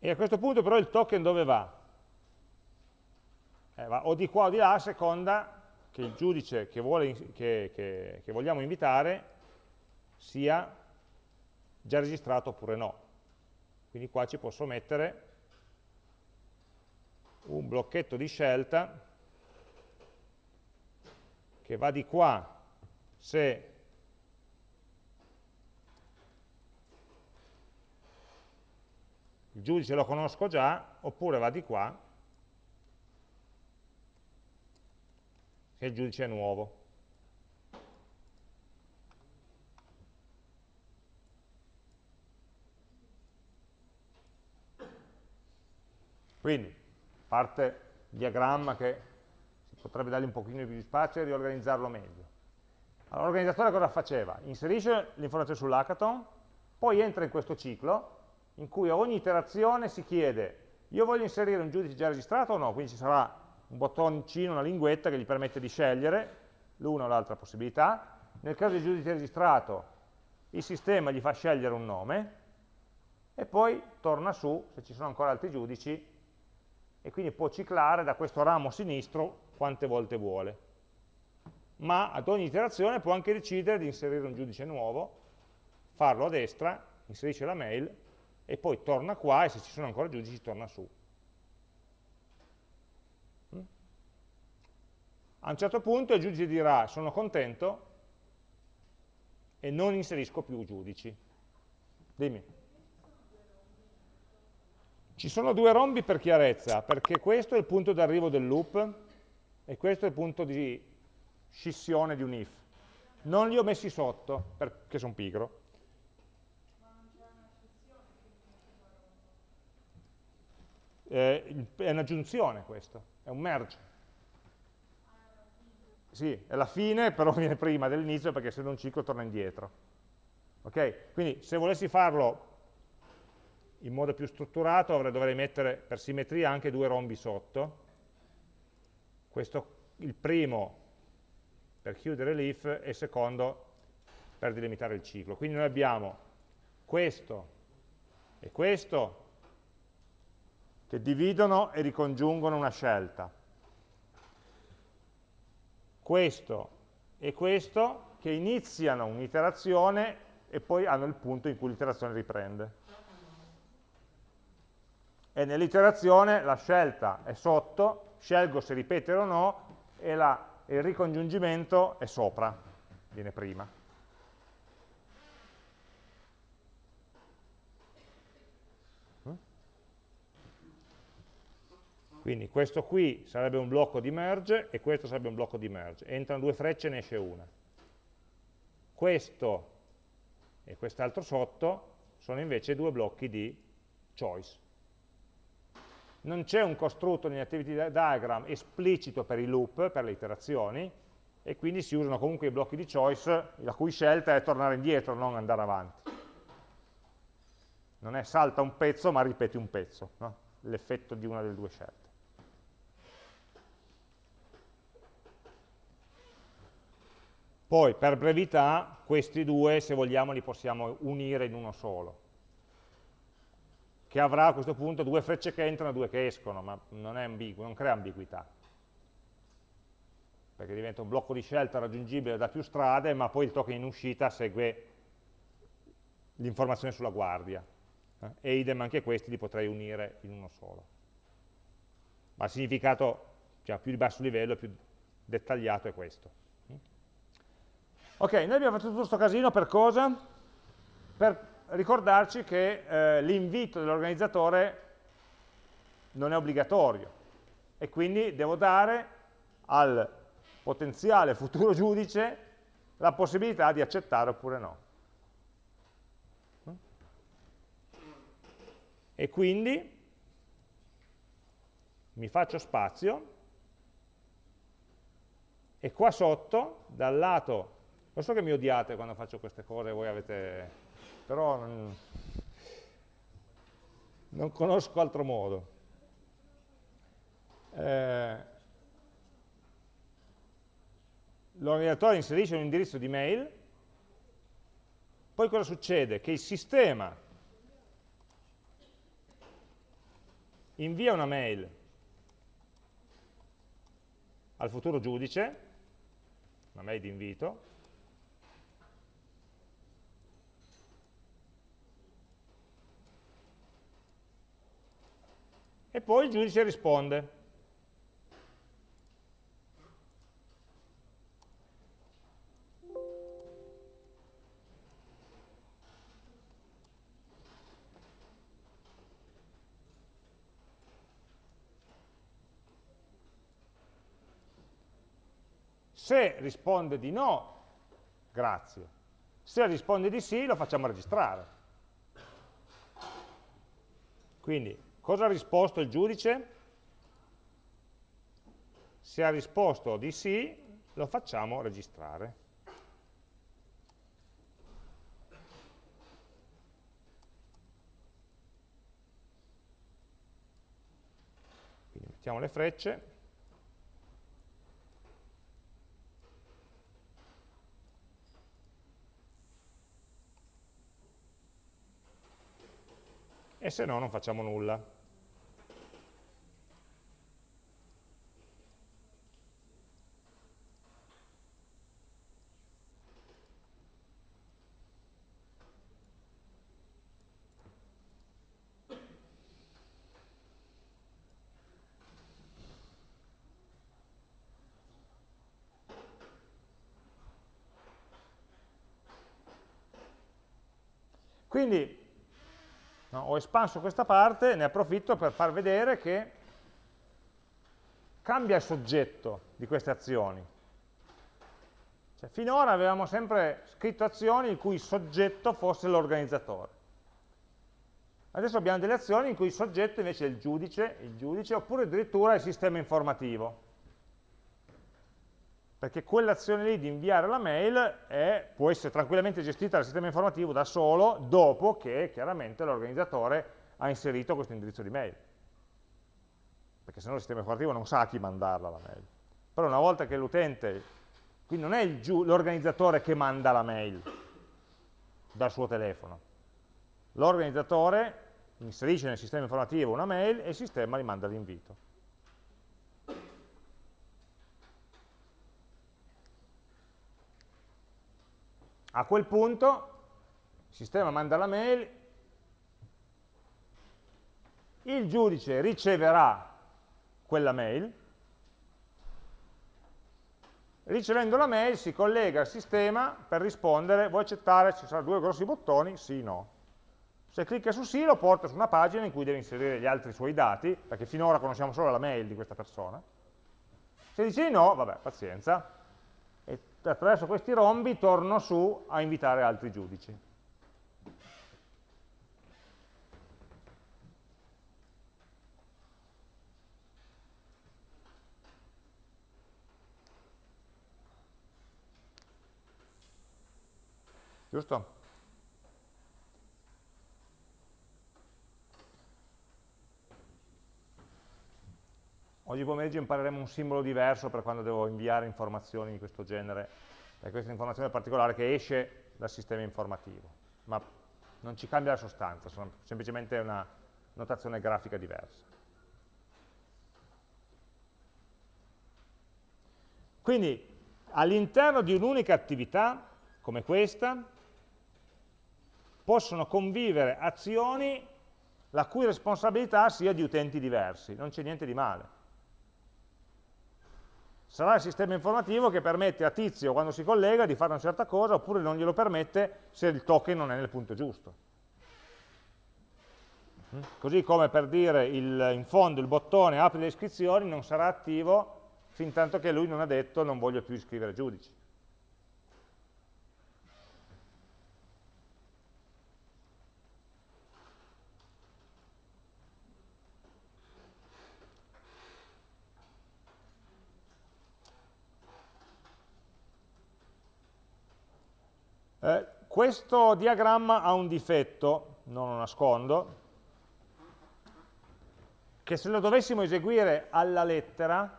E a questo punto però il token dove va? Eh, va o di qua o di là a seconda che il giudice che, vuole, che, che, che vogliamo invitare sia già registrato oppure no. Quindi qua ci posso mettere un blocchetto di scelta che va di qua se il giudice lo conosco già, oppure va di qua se il giudice è nuovo. Quindi, parte diagramma che potrebbe dargli un pochino più di spazio e riorganizzarlo meglio. Allora, l'organizzatore cosa faceva? Inserisce l'informazione sull'hackathon, poi entra in questo ciclo in cui a ogni iterazione si chiede io voglio inserire un giudice già registrato o no, quindi ci sarà un bottoncino, una linguetta che gli permette di scegliere l'una o l'altra possibilità. Nel caso di giudice registrato il sistema gli fa scegliere un nome e poi torna su, se ci sono ancora altri giudici, e quindi può ciclare da questo ramo sinistro quante volte vuole. Ma ad ogni iterazione può anche decidere di inserire un giudice nuovo, farlo a destra, inserisce la mail e poi torna qua e se ci sono ancora giudici torna su. Mm? A un certo punto il giudice dirà sono contento e non inserisco più giudici. Dimmi. Ci sono due rombi per chiarezza, perché questo è il punto d'arrivo del loop e questo è il punto di scissione di un if. Non li ho messi sotto perché sono pigro. Eh, è un'aggiunzione questo, è un merge. Sì, è la fine, però viene prima dell'inizio perché se non ciclo torna indietro. Ok? Quindi se volessi farlo in modo più strutturato dovrei mettere per simmetria anche due rombi sotto, questo, il primo per chiudere l'if e il secondo per delimitare il ciclo. Quindi noi abbiamo questo e questo che dividono e ricongiungono una scelta. Questo e questo che iniziano un'iterazione e poi hanno il punto in cui l'iterazione riprende. E nell'iterazione la scelta è sotto scelgo se ripetere o no e la, il ricongiungimento è sopra, viene prima. Quindi questo qui sarebbe un blocco di merge e questo sarebbe un blocco di merge. Entrano due frecce e ne esce una. Questo e quest'altro sotto sono invece due blocchi di choice non c'è un costrutto negli activity diagram esplicito per i loop, per le iterazioni, e quindi si usano comunque i blocchi di choice, la cui scelta è tornare indietro, non andare avanti. Non è salta un pezzo, ma ripeti un pezzo, no? l'effetto di una delle due scelte. Poi, per brevità, questi due, se vogliamo, li possiamo unire in uno solo che avrà a questo punto due frecce che entrano e due che escono, ma non, ambiguo, non crea ambiguità. Perché diventa un blocco di scelta raggiungibile da più strade, ma poi il token in uscita segue l'informazione sulla guardia. Eh? E idem anche questi li potrei unire in uno solo. Ma il significato cioè, più di basso livello, più dettagliato è questo. Ok, noi abbiamo fatto tutto questo casino per cosa? Per ricordarci che eh, l'invito dell'organizzatore non è obbligatorio e quindi devo dare al potenziale futuro giudice la possibilità di accettare oppure no. E quindi mi faccio spazio e qua sotto, dal lato, lo so che mi odiate quando faccio queste cose, voi avete però non, non conosco altro modo. Eh, L'organizzatore inserisce un indirizzo di mail, poi cosa succede? Che il sistema invia una mail al futuro giudice, una mail di invito, e poi il giudice risponde. Se risponde di no, grazie. Se risponde di sì, lo facciamo registrare. Quindi, cosa ha risposto il giudice? Se ha risposto di sì, lo facciamo registrare. Quindi mettiamo le frecce. e se no non facciamo nulla. Quindi No? Ho espanso questa parte, ne approfitto per far vedere che cambia il soggetto di queste azioni. Cioè, finora avevamo sempre scritto azioni il cui soggetto fosse l'organizzatore. Adesso abbiamo delle azioni in cui il soggetto invece è il giudice, il giudice oppure addirittura il sistema informativo perché quell'azione lì di inviare la mail è, può essere tranquillamente gestita dal sistema informativo da solo dopo che chiaramente l'organizzatore ha inserito questo indirizzo di mail. Perché se no il sistema informativo non sa a chi mandarla la mail. Però una volta che l'utente, quindi non è l'organizzatore che manda la mail dal suo telefono, l'organizzatore inserisce nel sistema informativo una mail e il sistema gli manda l'invito. A quel punto il sistema manda la mail, il giudice riceverà quella mail, ricevendo la mail si collega al sistema per rispondere, vuoi accettare, ci saranno due grossi bottoni, sì, no. Se clicca su sì lo porta su una pagina in cui deve inserire gli altri suoi dati, perché finora conosciamo solo la mail di questa persona. Se dice di no, vabbè, pazienza, attraverso questi rombi torno su a invitare altri giudici. Giusto? Oggi pomeriggio impareremo un simbolo diverso per quando devo inviare informazioni di questo genere, e questa informazione particolare che esce dal sistema informativo, ma non ci cambia la sostanza, sono semplicemente una notazione grafica diversa. Quindi all'interno di un'unica attività, come questa, possono convivere azioni la cui responsabilità sia di utenti diversi, non c'è niente di male sarà il sistema informativo che permette a Tizio, quando si collega, di fare una certa cosa, oppure non glielo permette se il token non è nel punto giusto. Mm? Così come per dire il, in fondo il bottone apri le iscrizioni non sarà attivo fin tanto che lui non ha detto non voglio più iscrivere giudici. Eh, questo diagramma ha un difetto, non lo nascondo, che se lo dovessimo eseguire alla lettera,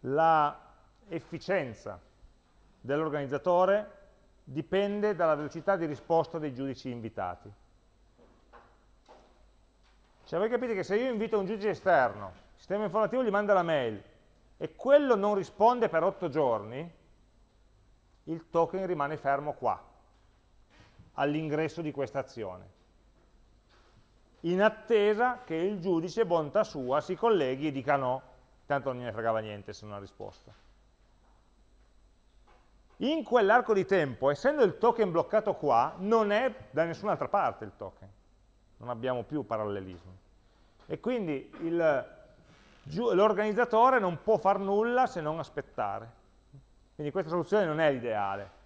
la efficienza dell'organizzatore dipende dalla velocità di risposta dei giudici invitati. Cioè voi capite che se io invito un giudice esterno, il sistema informativo gli manda la mail e quello non risponde per 8 giorni, il token rimane fermo qua, all'ingresso di questa azione in attesa che il giudice, bontà sua, si colleghi e dica no, tanto non ne fregava niente se non ha risposto. In quell'arco di tempo, essendo il token bloccato qua, non è da nessun'altra parte il token, non abbiamo più parallelismo. E quindi l'organizzatore non può far nulla se non aspettare. Quindi questa soluzione non è l'ideale.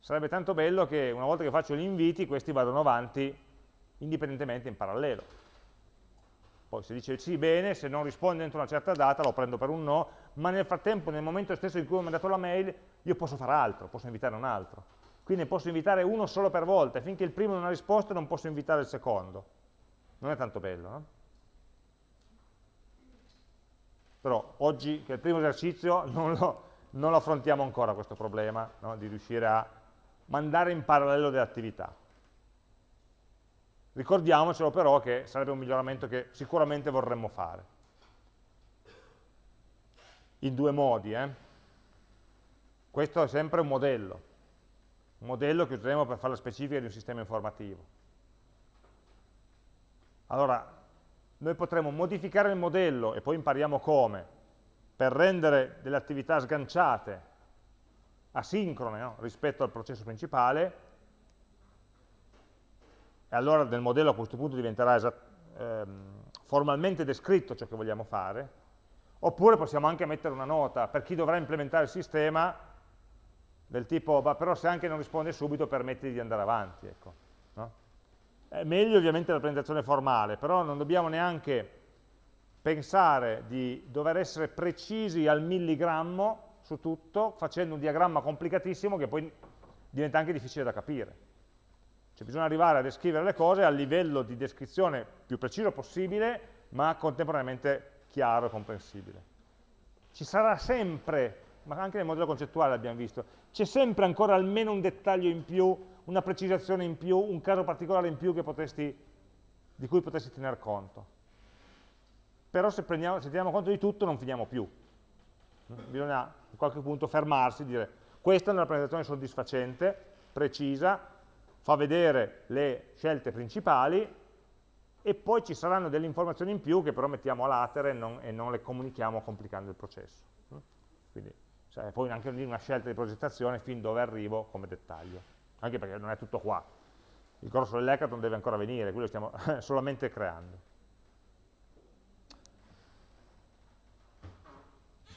Sarebbe tanto bello che una volta che faccio gli inviti, questi vadano avanti indipendentemente in parallelo. Poi se dice sì, bene, se non risponde entro una certa data lo prendo per un no, ma nel frattempo, nel momento stesso in cui ho mandato la mail, io posso fare altro, posso invitare un altro. Quindi posso invitare uno solo per volta, finché il primo non ha risposto non posso invitare il secondo. Non è tanto bello, no? Però oggi, che è il primo esercizio, non lo, non lo affrontiamo ancora questo problema, no? di riuscire a mandare in parallelo delle attività. Ricordiamocelo però che sarebbe un miglioramento che sicuramente vorremmo fare. In due modi. Eh? Questo è sempre un modello, un modello che useremo per fare la specifica di un sistema informativo. Allora, noi potremo modificare il modello, e poi impariamo come, per rendere delle attività sganciate, asincrone no? rispetto al processo principale, e allora nel modello a questo punto diventerà ehm, formalmente descritto ciò che vogliamo fare, oppure possiamo anche mettere una nota per chi dovrà implementare il sistema del tipo, però se anche non risponde subito permetti di andare avanti. Ecco, È meglio ovviamente la presentazione formale, però non dobbiamo neanche pensare di dover essere precisi al milligrammo su tutto, facendo un diagramma complicatissimo che poi diventa anche difficile da capire. Cioè bisogna arrivare a descrivere le cose a livello di descrizione più preciso possibile, ma contemporaneamente chiaro e comprensibile. Ci sarà sempre, ma anche nel modello concettuale l'abbiamo visto, c'è sempre ancora almeno un dettaglio in più, una precisazione in più, un caso particolare in più potresti, di cui potresti tener conto. Però se, prendiamo, se teniamo conto di tutto non finiamo più. Bisogna a qualche punto fermarsi e dire questa è una presentazione soddisfacente, precisa, fa vedere le scelte principali e poi ci saranno delle informazioni in più che però mettiamo a latere e non, e non le comunichiamo complicando il processo. Quindi cioè, poi anche una scelta di progettazione fin dove arrivo come dettaglio, anche perché non è tutto qua. Il corso dell'hackathon deve ancora venire, quello stiamo solamente creando.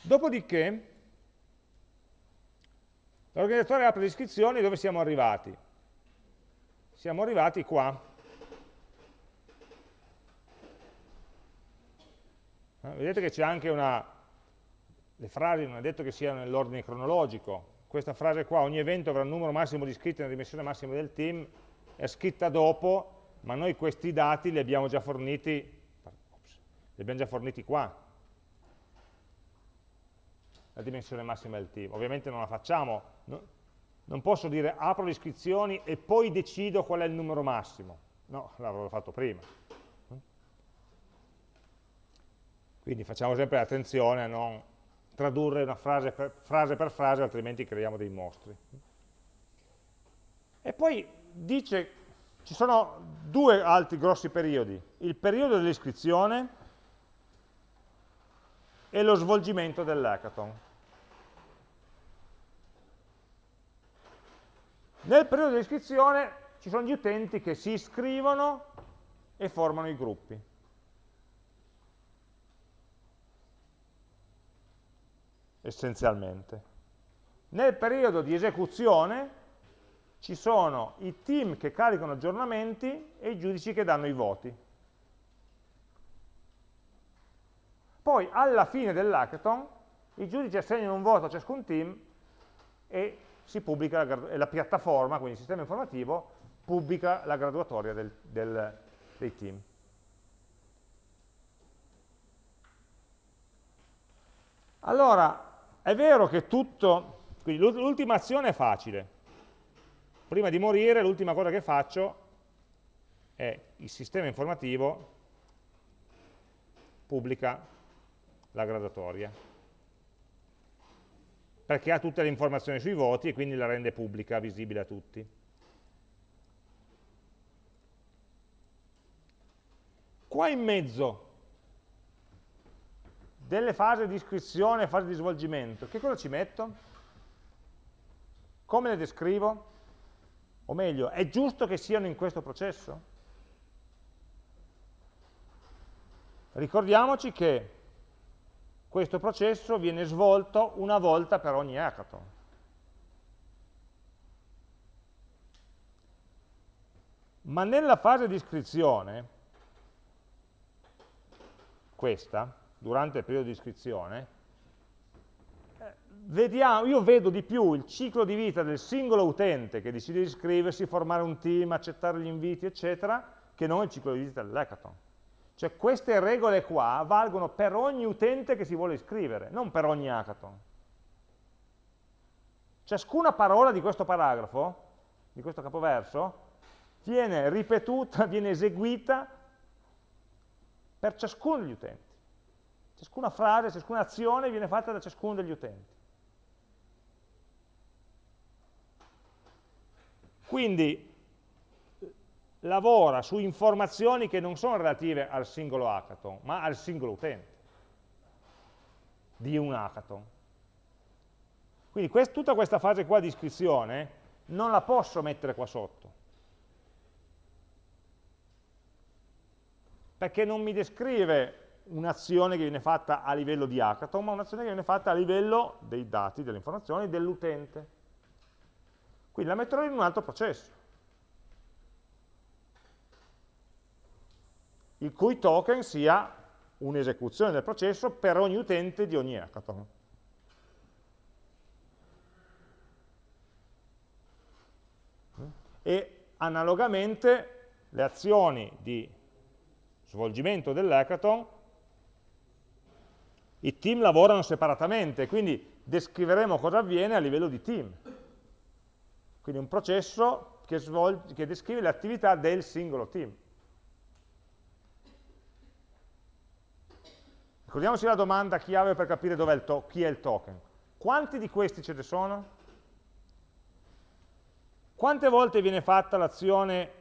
Dopodiché, l'organizzatore apre le iscrizioni dove siamo arrivati siamo arrivati qua. Eh, vedete che c'è anche una... le frasi non è detto che siano nell'ordine cronologico. Questa frase qua, ogni evento avrà un numero massimo di iscritti nella dimensione massima del team, è scritta dopo, ma noi questi dati li abbiamo già forniti, ops, li abbiamo già forniti qua, la dimensione massima del team. Ovviamente non la facciamo, no? non posso dire apro le iscrizioni e poi decido qual è il numero massimo. No, l'avrò fatto prima. Quindi facciamo sempre attenzione a non tradurre una frase per frase, per frase altrimenti creiamo dei mostri. E poi dice, ci sono due altri grossi periodi, il periodo dell'iscrizione e lo svolgimento dell'hackathon. Nel periodo di iscrizione ci sono gli utenti che si iscrivono e formano i gruppi. Essenzialmente. Nel periodo di esecuzione ci sono i team che caricano aggiornamenti e i giudici che danno i voti. Poi alla fine dell'hackathon i giudici assegnano un voto a ciascun team e si pubblica la, la piattaforma, quindi il sistema informativo, pubblica la graduatoria del, del, dei team. Allora, è vero che tutto, quindi l'ultima azione è facile. Prima di morire l'ultima cosa che faccio è il sistema informativo pubblica la gradatoria perché ha tutte le informazioni sui voti e quindi la rende pubblica, visibile a tutti. Qua in mezzo delle fasi di iscrizione e fasi di svolgimento, che cosa ci metto? Come le descrivo? O meglio, è giusto che siano in questo processo? Ricordiamoci che questo processo viene svolto una volta per ogni hackathon. Ma nella fase di iscrizione, questa, durante il periodo di iscrizione, vediamo, io vedo di più il ciclo di vita del singolo utente che decide di iscriversi, formare un team, accettare gli inviti, eccetera, che non il ciclo di vita dell'hackathon. Cioè queste regole qua valgono per ogni utente che si vuole iscrivere, non per ogni hackathon. Ciascuna parola di questo paragrafo, di questo capoverso, viene ripetuta, viene eseguita per ciascuno degli utenti. Ciascuna frase, ciascuna azione viene fatta da ciascuno degli utenti. Quindi lavora su informazioni che non sono relative al singolo hackathon, ma al singolo utente di un hackathon. Quindi quest tutta questa fase qua di iscrizione non la posso mettere qua sotto, perché non mi descrive un'azione che viene fatta a livello di hackathon, ma un'azione che viene fatta a livello dei dati, delle informazioni dell'utente. Quindi la metterò in un altro processo. il cui token sia un'esecuzione del processo per ogni utente di ogni hackathon. E analogamente le azioni di svolgimento dell'hackathon, i team lavorano separatamente, quindi descriveremo cosa avviene a livello di team. Quindi un processo che, che descrive le attività del singolo team. Ricordiamoci la domanda chiave per capire è chi è il token. Quanti di questi ce ne sono? Quante volte viene fatta l'azione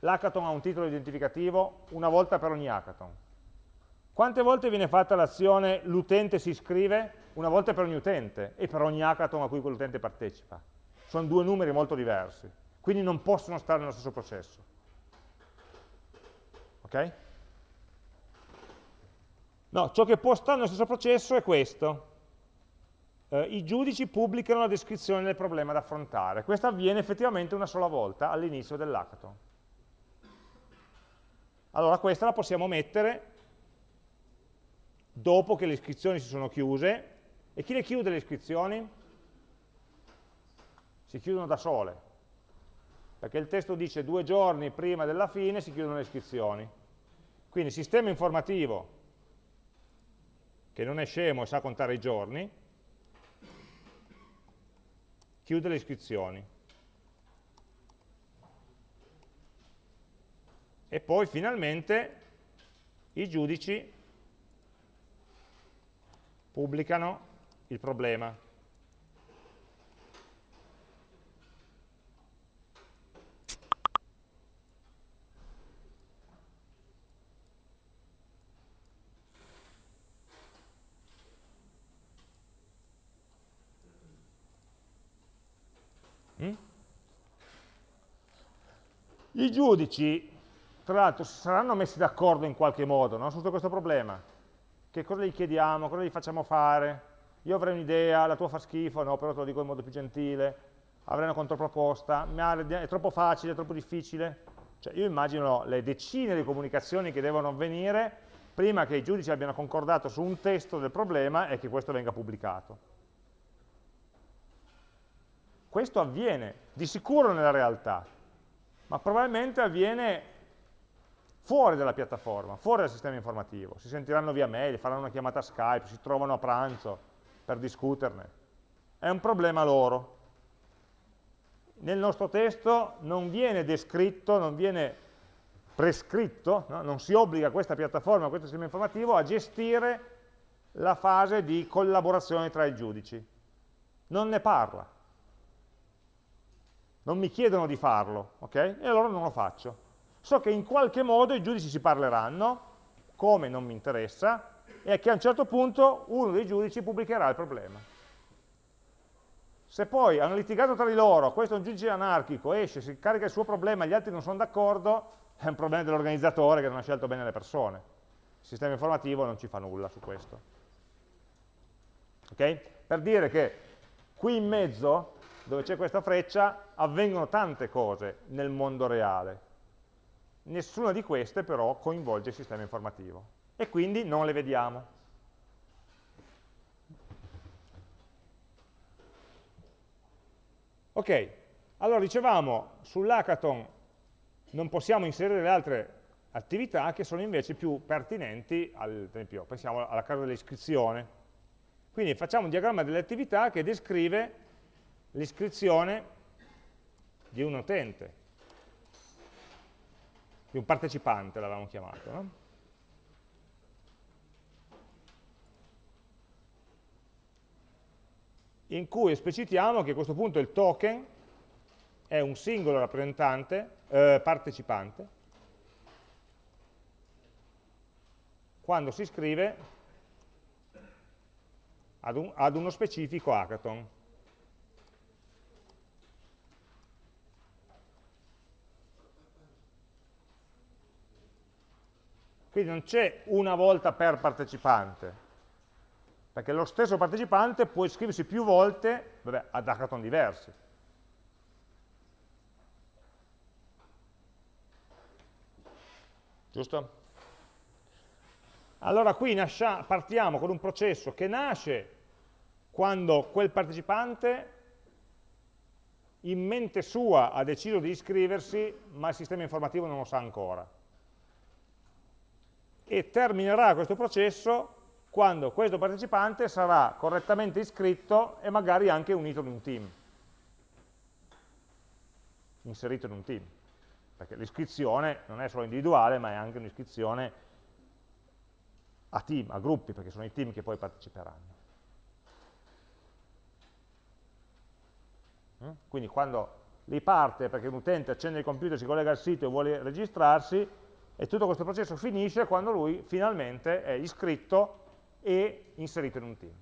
l'hackathon ha un titolo identificativo? Una volta per ogni hackathon. Quante volte viene fatta l'azione l'utente si iscrive? Una volta per ogni utente e per ogni hackathon a cui quell'utente partecipa. Sono due numeri molto diversi, quindi non possono stare nello stesso processo. Ok? No, ciò che può stare nello stesso processo è questo. Eh, I giudici pubblicano la descrizione del problema da affrontare. Questo avviene effettivamente una sola volta all'inizio dell'hackathon. Allora questa la possiamo mettere dopo che le iscrizioni si sono chiuse. E chi le chiude le iscrizioni? Si chiudono da sole. Perché il testo dice due giorni prima della fine si chiudono le iscrizioni. Quindi il sistema informativo che non è scemo e sa contare i giorni, chiude le iscrizioni. E poi finalmente i giudici pubblicano il problema. I giudici, tra l'altro, saranno messi d'accordo in qualche modo no? su questo problema. Che cosa gli chiediamo, cosa gli facciamo fare? Io avrei un'idea, la tua fa schifo, no, però te lo dico in modo più gentile. Avrei una controproposta, è troppo facile, è troppo difficile. Cioè, io immagino le decine di comunicazioni che devono avvenire prima che i giudici abbiano concordato su un testo del problema e che questo venga pubblicato. Questo avviene di sicuro nella realtà, ma probabilmente avviene fuori dalla piattaforma, fuori dal sistema informativo. Si sentiranno via mail, faranno una chiamata Skype, si trovano a pranzo per discuterne. È un problema loro. Nel nostro testo non viene descritto, non viene prescritto, no? non si obbliga questa piattaforma, questo sistema informativo a gestire la fase di collaborazione tra i giudici. Non ne parla. Non mi chiedono di farlo, ok? E allora non lo faccio. So che in qualche modo i giudici si parleranno, come non mi interessa, e che a un certo punto uno dei giudici pubblicherà il problema. Se poi hanno litigato tra di loro, questo è un giudice anarchico, esce, si carica il suo problema, gli altri non sono d'accordo, è un problema dell'organizzatore che non ha scelto bene le persone. Il sistema informativo non ci fa nulla su questo. Okay? Per dire che qui in mezzo, dove c'è questa freccia, avvengono tante cose nel mondo reale. Nessuna di queste però coinvolge il sistema informativo e quindi non le vediamo. Ok, allora dicevamo sull'hackathon non possiamo inserire le altre attività che sono invece più pertinenti, al, esempio, pensiamo alla casa dell'iscrizione. Quindi facciamo un diagramma delle attività che descrive l'iscrizione di un utente, di un partecipante l'avevamo chiamato. No? in cui esplicitiamo che a questo punto il token è un singolo rappresentante, eh, partecipante, quando si iscrive ad, un, ad uno specifico hackathon. Quindi non c'è una volta per partecipante, perché lo stesso partecipante può iscriversi più volte vabbè, ad hackathon diversi. Giusto? Allora qui partiamo con un processo che nasce quando quel partecipante in mente sua ha deciso di iscriversi, ma il sistema informativo non lo sa ancora. E terminerà questo processo quando questo partecipante sarà correttamente iscritto e magari anche unito in un team, inserito in un team, perché l'iscrizione non è solo individuale, ma è anche un'iscrizione a team, a gruppi, perché sono i team che poi parteciperanno. Mm? Quindi quando lì parte perché un utente accende il computer, si collega al sito e vuole registrarsi, e tutto questo processo finisce quando lui finalmente è iscritto e inserito in un team.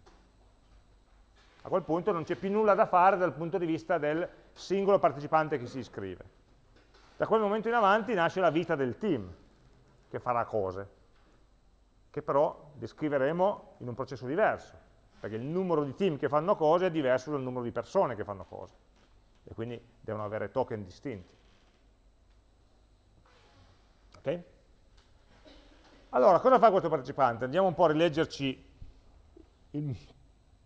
A quel punto non c'è più nulla da fare dal punto di vista del singolo partecipante che si iscrive. Da quel momento in avanti nasce la vita del team, che farà cose, che però descriveremo in un processo diverso, perché il numero di team che fanno cose è diverso dal numero di persone che fanno cose, e quindi devono avere token distinti. Ok? Allora, cosa fa questo partecipante? Andiamo un po' a rileggerci il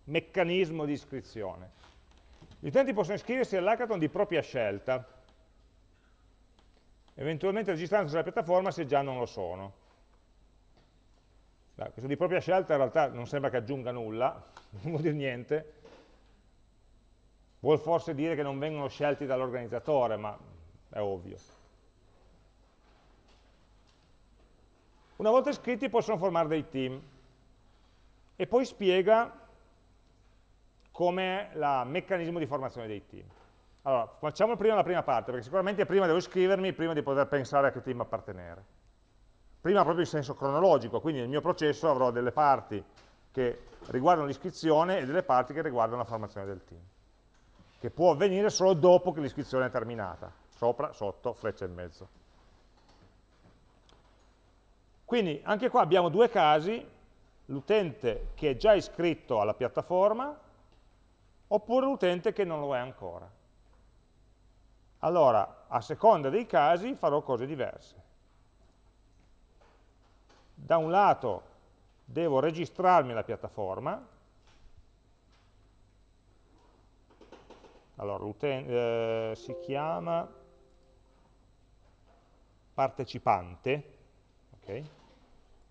meccanismo di iscrizione. Gli utenti possono iscriversi all'hackathon di propria scelta, eventualmente registrandosi alla piattaforma se già non lo sono. Beh, questo di propria scelta in realtà non sembra che aggiunga nulla, non vuol dire niente, vuol forse dire che non vengono scelti dall'organizzatore, ma è ovvio. Una volta iscritti possono formare dei team e poi spiega come il meccanismo di formazione dei team. Allora, facciamo prima la prima parte, perché sicuramente prima devo iscrivermi, prima di poter pensare a che team appartenere. Prima proprio in senso cronologico, quindi nel mio processo avrò delle parti che riguardano l'iscrizione e delle parti che riguardano la formazione del team, che può avvenire solo dopo che l'iscrizione è terminata, sopra, sotto, freccia in mezzo. Quindi anche qua abbiamo due casi, l'utente che è già iscritto alla piattaforma oppure l'utente che non lo è ancora. Allora, a seconda dei casi farò cose diverse. Da un lato devo registrarmi alla piattaforma, allora eh, si chiama partecipante, okay?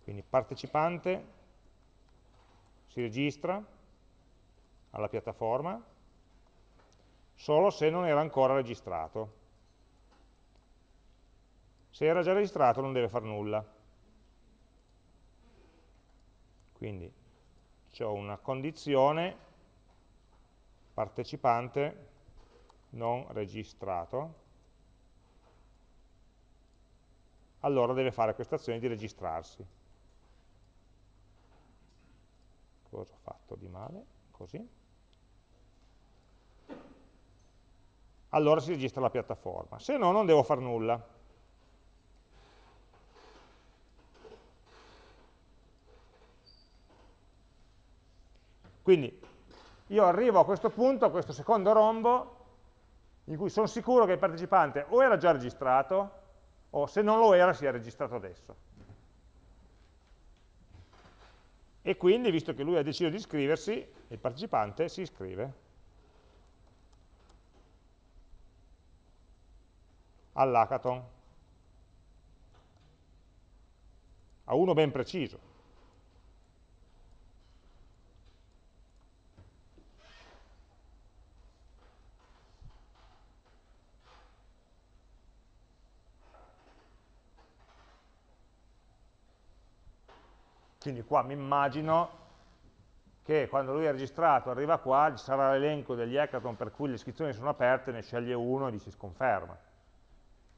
Quindi partecipante si registra alla piattaforma solo se non era ancora registrato. Se era già registrato non deve fare nulla. Quindi ho una condizione partecipante non registrato, allora deve fare questa azione di registrarsi. Cosa ho fatto di male? Così. Allora si registra la piattaforma, se no non devo fare nulla. Quindi io arrivo a questo punto, a questo secondo rombo, in cui sono sicuro che il partecipante o era già registrato, o se non lo era si è registrato adesso. E quindi, visto che lui ha deciso di iscriversi, il partecipante si iscrive all'hackathon, a uno ben preciso. Quindi qua mi immagino che quando lui è registrato arriva qua, ci sarà l'elenco degli hackathon per cui le iscrizioni sono aperte, ne sceglie uno e gli si sconferma.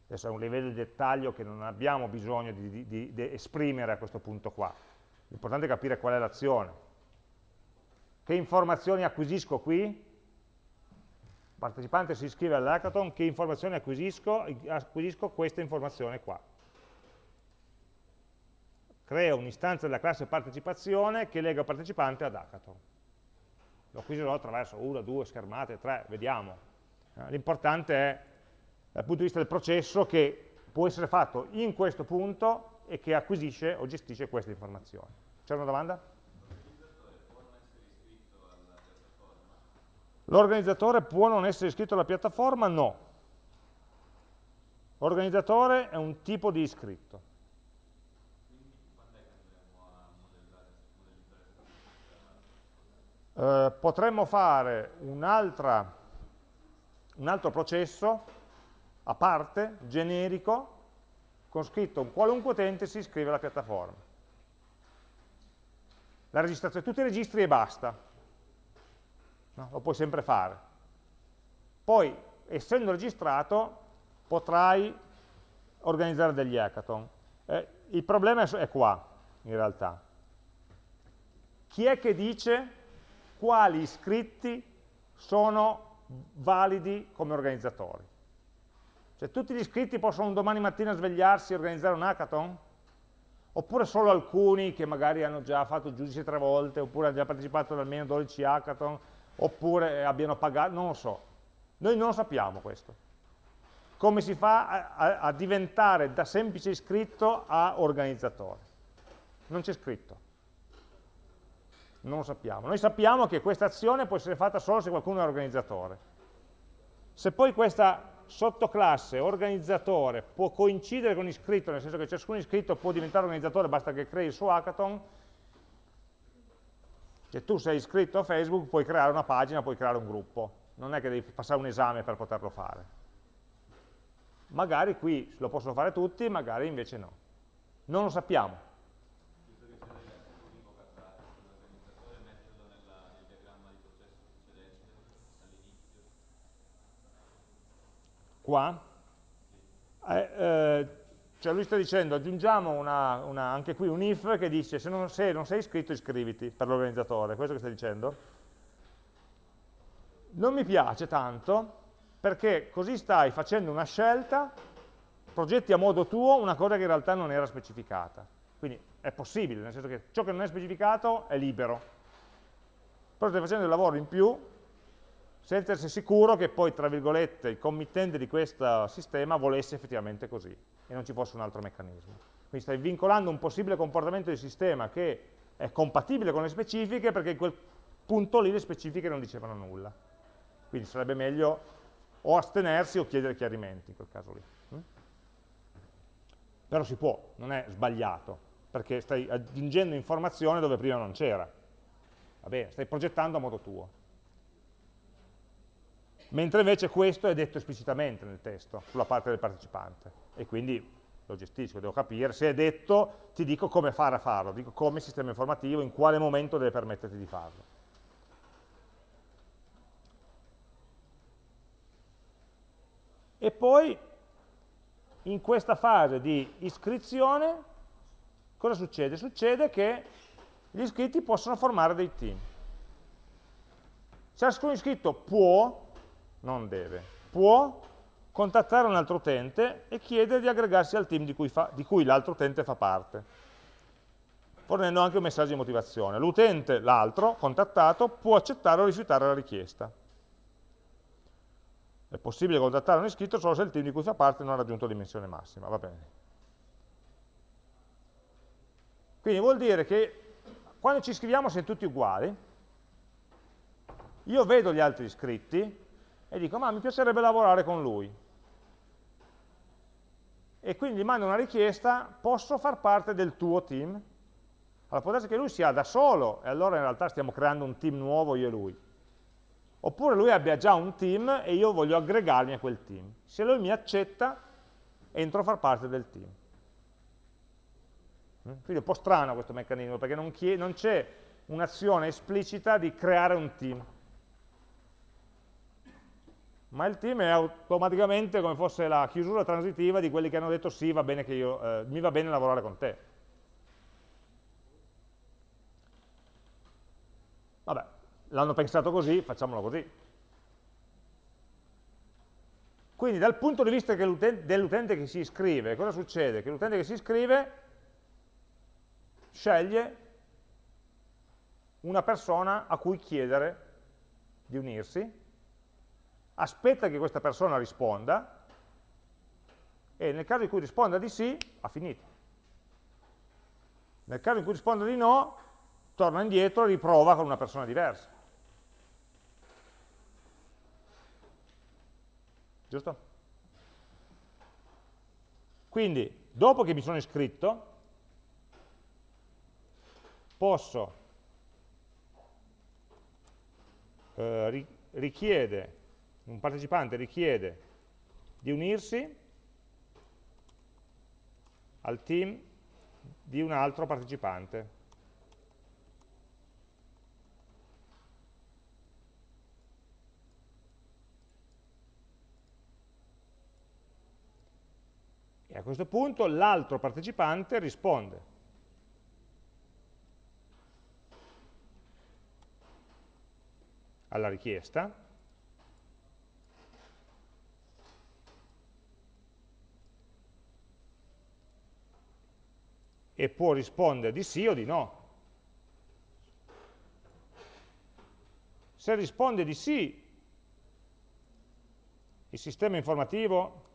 Adesso è un livello di dettaglio che non abbiamo bisogno di, di, di esprimere a questo punto qua. L'importante è capire qual è l'azione. Che informazioni acquisisco qui? Il partecipante si iscrive all'hackathon, che informazioni acquisisco? Acquisisco questa informazione qua creo un'istanza della classe partecipazione che lega partecipante ad hackathon. Lo acquisirò attraverso una, due schermate, tre, vediamo. Eh, l'importante è, dal punto di vista del processo, che può essere fatto in questo punto e che acquisisce o gestisce queste informazioni. C'è una domanda? L'organizzatore può non essere iscritto alla piattaforma? No. L'organizzatore è un tipo di iscritto. Eh, potremmo fare un, un altro processo a parte, generico, con scritto un qualunque utente si iscrive alla piattaforma. La registrazione, tutti i registri e basta. No? Lo puoi sempre fare. Poi, essendo registrato, potrai organizzare degli hackathon. Eh, il problema è qua, in realtà. Chi è che dice quali iscritti sono validi come organizzatori. Cioè tutti gli iscritti possono domani mattina svegliarsi e organizzare un hackathon? Oppure solo alcuni che magari hanno già fatto giudice tre volte, oppure hanno già partecipato ad almeno 12 hackathon, oppure abbiano pagato, non lo so. Noi non sappiamo questo. Come si fa a, a, a diventare da semplice iscritto a organizzatore? Non c'è scritto non lo sappiamo. Noi sappiamo che questa azione può essere fatta solo se qualcuno è organizzatore. Se poi questa sottoclasse organizzatore può coincidere con iscritto, nel senso che ciascun iscritto può diventare organizzatore, basta che crei il suo hackathon, se tu sei iscritto a Facebook puoi creare una pagina, puoi creare un gruppo, non è che devi passare un esame per poterlo fare. Magari qui lo possono fare tutti, magari invece no. Non lo sappiamo. Qua, eh, eh, cioè lui sta dicendo aggiungiamo una, una, anche qui un if che dice se non, se non sei iscritto iscriviti per l'organizzatore, questo che sta dicendo. Non mi piace tanto perché così stai facendo una scelta, progetti a modo tuo una cosa che in realtà non era specificata. Quindi è possibile, nel senso che ciò che non è specificato è libero. Però stai facendo il lavoro in più senza essere sicuro che poi, tra virgolette, il committente di questo sistema volesse effettivamente così e non ci fosse un altro meccanismo. Quindi stai vincolando un possibile comportamento del sistema che è compatibile con le specifiche perché in quel punto lì le specifiche non dicevano nulla. Quindi sarebbe meglio o astenersi o chiedere chiarimenti in quel caso lì. Mm? Però si può, non è sbagliato, perché stai aggiungendo informazione dove prima non c'era. Va bene, stai progettando a modo tuo mentre invece questo è detto esplicitamente nel testo, sulla parte del partecipante, e quindi lo gestisco, devo capire, se è detto ti dico come fare a farlo, dico come sistema informativo, in quale momento deve permetterti di farlo. E poi in questa fase di iscrizione cosa succede? Succede che gli iscritti possono formare dei team. Ciascun iscritto può, non deve, può contattare un altro utente e chiedere di aggregarsi al team di cui, cui l'altro utente fa parte, fornendo anche un messaggio di motivazione. L'utente, l'altro, contattato, può accettare o rifiutare la richiesta. È possibile contattare un iscritto solo se il team di cui fa parte non ha raggiunto dimensione massima, va bene. Quindi vuol dire che quando ci iscriviamo siamo tutti uguali, io vedo gli altri iscritti e dico, ma mi piacerebbe lavorare con lui. E quindi gli mando una richiesta, posso far parte del tuo team? Allora può essere che lui sia da solo, e allora in realtà stiamo creando un team nuovo io e lui. Oppure lui abbia già un team e io voglio aggregarmi a quel team. Se lui mi accetta, entro a far parte del team. Mm? Quindi è un po' strano questo meccanismo, perché non, non c'è un'azione esplicita di creare un team. Ma il team è automaticamente come fosse la chiusura transitiva di quelli che hanno detto sì, va bene io, eh, mi va bene lavorare con te. Vabbè, l'hanno pensato così, facciamolo così. Quindi dal punto di vista dell'utente che si iscrive, cosa succede? Che l'utente che si iscrive sceglie una persona a cui chiedere di unirsi, aspetta che questa persona risponda e nel caso in cui risponda di sì, ha finito. Nel caso in cui risponda di no, torna indietro e riprova con una persona diversa. Giusto? Quindi, dopo che mi sono iscritto, posso eh, richiede, un partecipante richiede di unirsi al team di un altro partecipante. E a questo punto l'altro partecipante risponde alla richiesta, e può rispondere di sì o di no. Se risponde di sì, il sistema informativo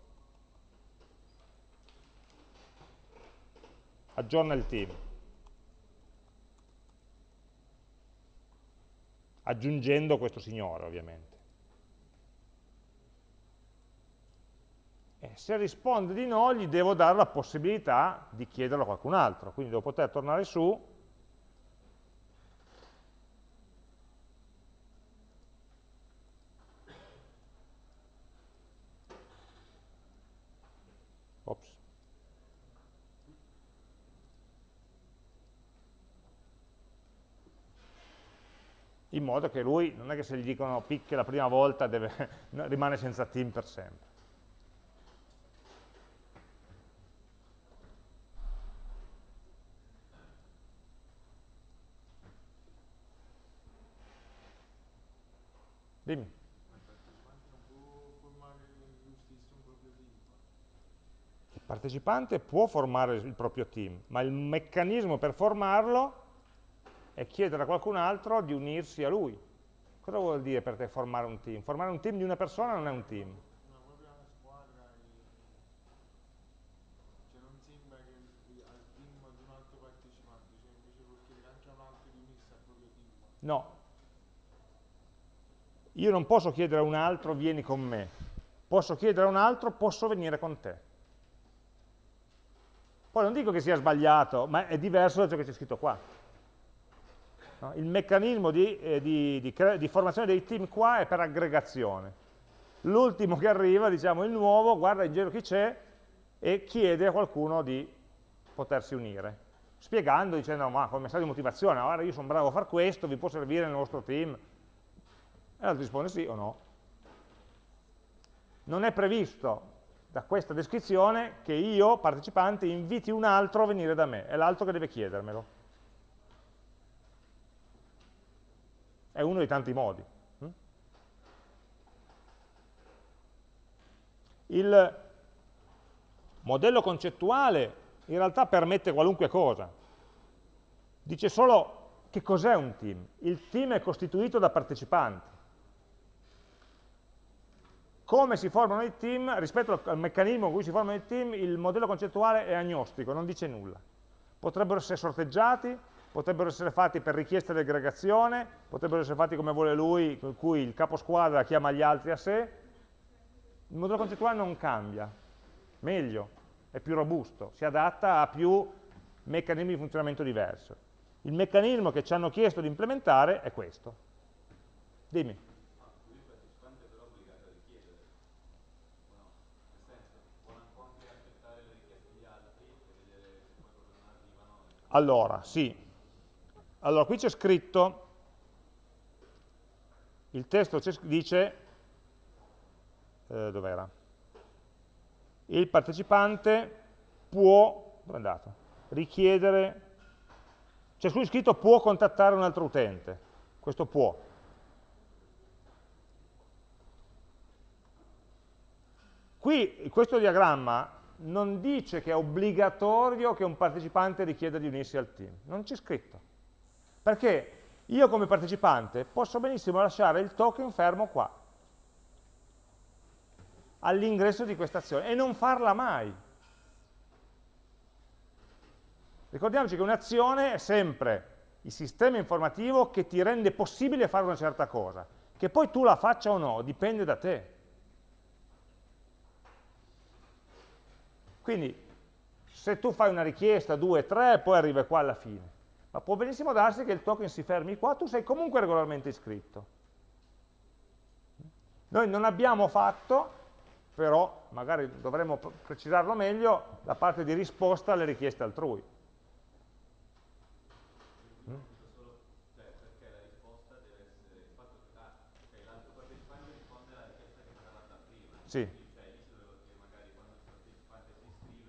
aggiorna il team. aggiungendo questo signore ovviamente. E se risponde di no, gli devo dare la possibilità di chiederlo a qualcun altro, quindi devo poter tornare su in modo che lui, non è che se gli dicono picche la prima volta deve, rimane senza team per sempre. Dimmi. Il partecipante può formare il proprio team, ma il meccanismo per formarlo e chiedere a qualcun altro di unirsi a lui. Cosa vuol dire per te formare un team? Formare un team di una persona non è un team. No, cioè cioè team. No. Io non posso chiedere a un altro vieni con me. Posso chiedere a un altro posso venire con te. Poi non dico che sia sbagliato, ma è diverso da ciò che c'è scritto qua. No? Il meccanismo di, eh, di, di, di, formazione dei team qua è per aggregazione. L'ultimo che arriva, diciamo il nuovo, guarda in giro chi c'è, e chiede a qualcuno di potersi unire, spiegando, dicendo, ma come messaggio di motivazione, ora io sono bravo a fare questo, vi può servire nel vostro team? E l'altro risponde sì o no. Non è previsto da questa descrizione che io, partecipante, inviti un altro a venire da me, è l'altro che deve chiedermelo. È uno dei tanti modi. Hm? Il modello concettuale in realtà permette qualunque cosa. Dice solo che cos'è un team. Il team è costituito da partecipanti. Come si formano i team, rispetto al meccanismo in cui si formano i team, il modello concettuale è agnostico, non dice nulla. Potrebbero essere sorteggiati, potrebbero essere fatti per richiesta di aggregazione, potrebbero essere fatti come vuole lui, in cui il capo squadra chiama gli altri a sé. Il modello concettuale non cambia, meglio, è più robusto, si adatta a più meccanismi di funzionamento diversi. Il meccanismo che ci hanno chiesto di implementare è questo. Dimmi. Allora, sì. Allora, qui c'è scritto, il testo dice, eh, dov'era? Il partecipante può, dove è andato? Richiedere, c'è qui scritto può contattare un altro utente, questo può. Qui, questo diagramma non dice che è obbligatorio che un partecipante richieda di unirsi al team, non c'è scritto. Perché io come partecipante posso benissimo lasciare il token fermo qua, all'ingresso di questa azione, e non farla mai. Ricordiamoci che un'azione è sempre il sistema informativo che ti rende possibile fare una certa cosa. Che poi tu la faccia o no, dipende da te. Quindi se tu fai una richiesta, due, tre, poi arriva qua alla fine. Ma può benissimo darsi che il token si fermi qua, tu sei comunque regolarmente iscritto. Noi non abbiamo fatto, però magari dovremmo precisarlo meglio, la parte di risposta alle richieste altrui. Sì.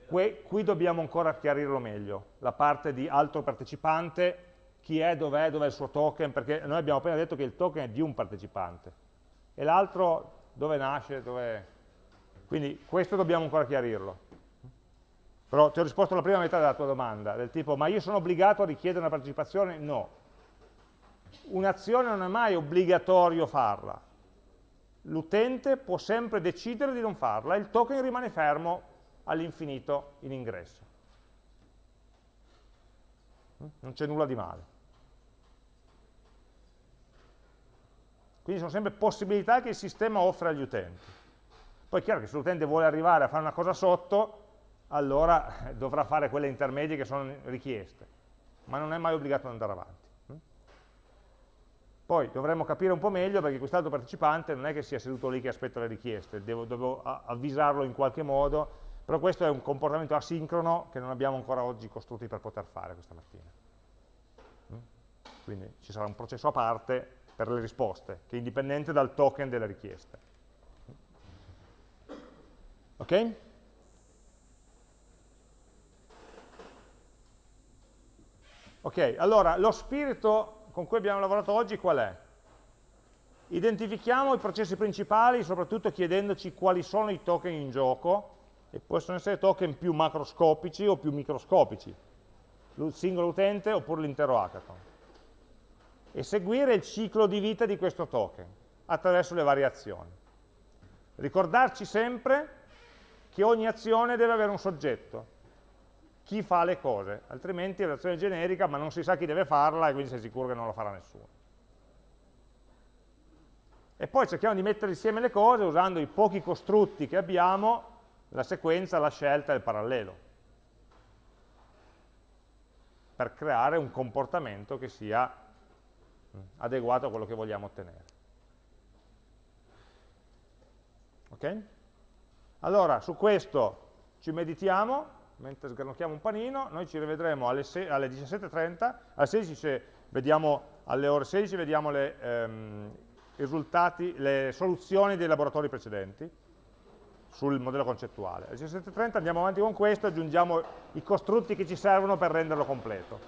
Que qui dobbiamo ancora chiarirlo meglio, la parte di altro partecipante, chi è, dov'è, dov'è il suo token, perché noi abbiamo appena detto che il token è di un partecipante, e l'altro dove nasce, dove... quindi questo dobbiamo ancora chiarirlo. Però ti ho risposto alla prima metà della tua domanda, del tipo, ma io sono obbligato a richiedere una partecipazione? No. Un'azione non è mai obbligatorio farla. L'utente può sempre decidere di non farla, il token rimane fermo all'infinito in ingresso. Non c'è nulla di male. Quindi sono sempre possibilità che il sistema offre agli utenti. Poi è chiaro che se l'utente vuole arrivare a fare una cosa sotto, allora dovrà fare quelle intermedie che sono richieste, ma non è mai obbligato ad andare avanti. Poi dovremmo capire un po' meglio perché quest'altro partecipante non è che sia seduto lì che aspetta le richieste, devo, devo avvisarlo in qualche modo però questo è un comportamento asincrono che non abbiamo ancora oggi costruiti per poter fare questa mattina. Mm? Quindi ci sarà un processo a parte per le risposte, che è indipendente dal token delle richieste. Ok? Ok, allora lo spirito con cui abbiamo lavorato oggi qual è? Identifichiamo i processi principali, soprattutto chiedendoci quali sono i token in gioco, e possono essere token più macroscopici o più microscopici, il singolo utente oppure l'intero hackathon. E seguire il ciclo di vita di questo token attraverso le varie azioni. Ricordarci sempre che ogni azione deve avere un soggetto, chi fa le cose, altrimenti è un'azione generica ma non si sa chi deve farla e quindi sei sicuro che non la farà nessuno. E poi cerchiamo di mettere insieme le cose usando i pochi costrutti che abbiamo la sequenza, la scelta e il parallelo per creare un comportamento che sia mm, adeguato a quello che vogliamo ottenere. Ok? Allora, su questo ci meditiamo, mentre sgranocchiamo un panino, noi ci rivedremo alle, alle 17.30, alle 16 vediamo, alle ore 16 vediamo le, ehm, risultati, le soluzioni dei laboratori precedenti sul modello concettuale. Alle 17.30 andiamo avanti con questo e aggiungiamo i costrutti che ci servono per renderlo completo.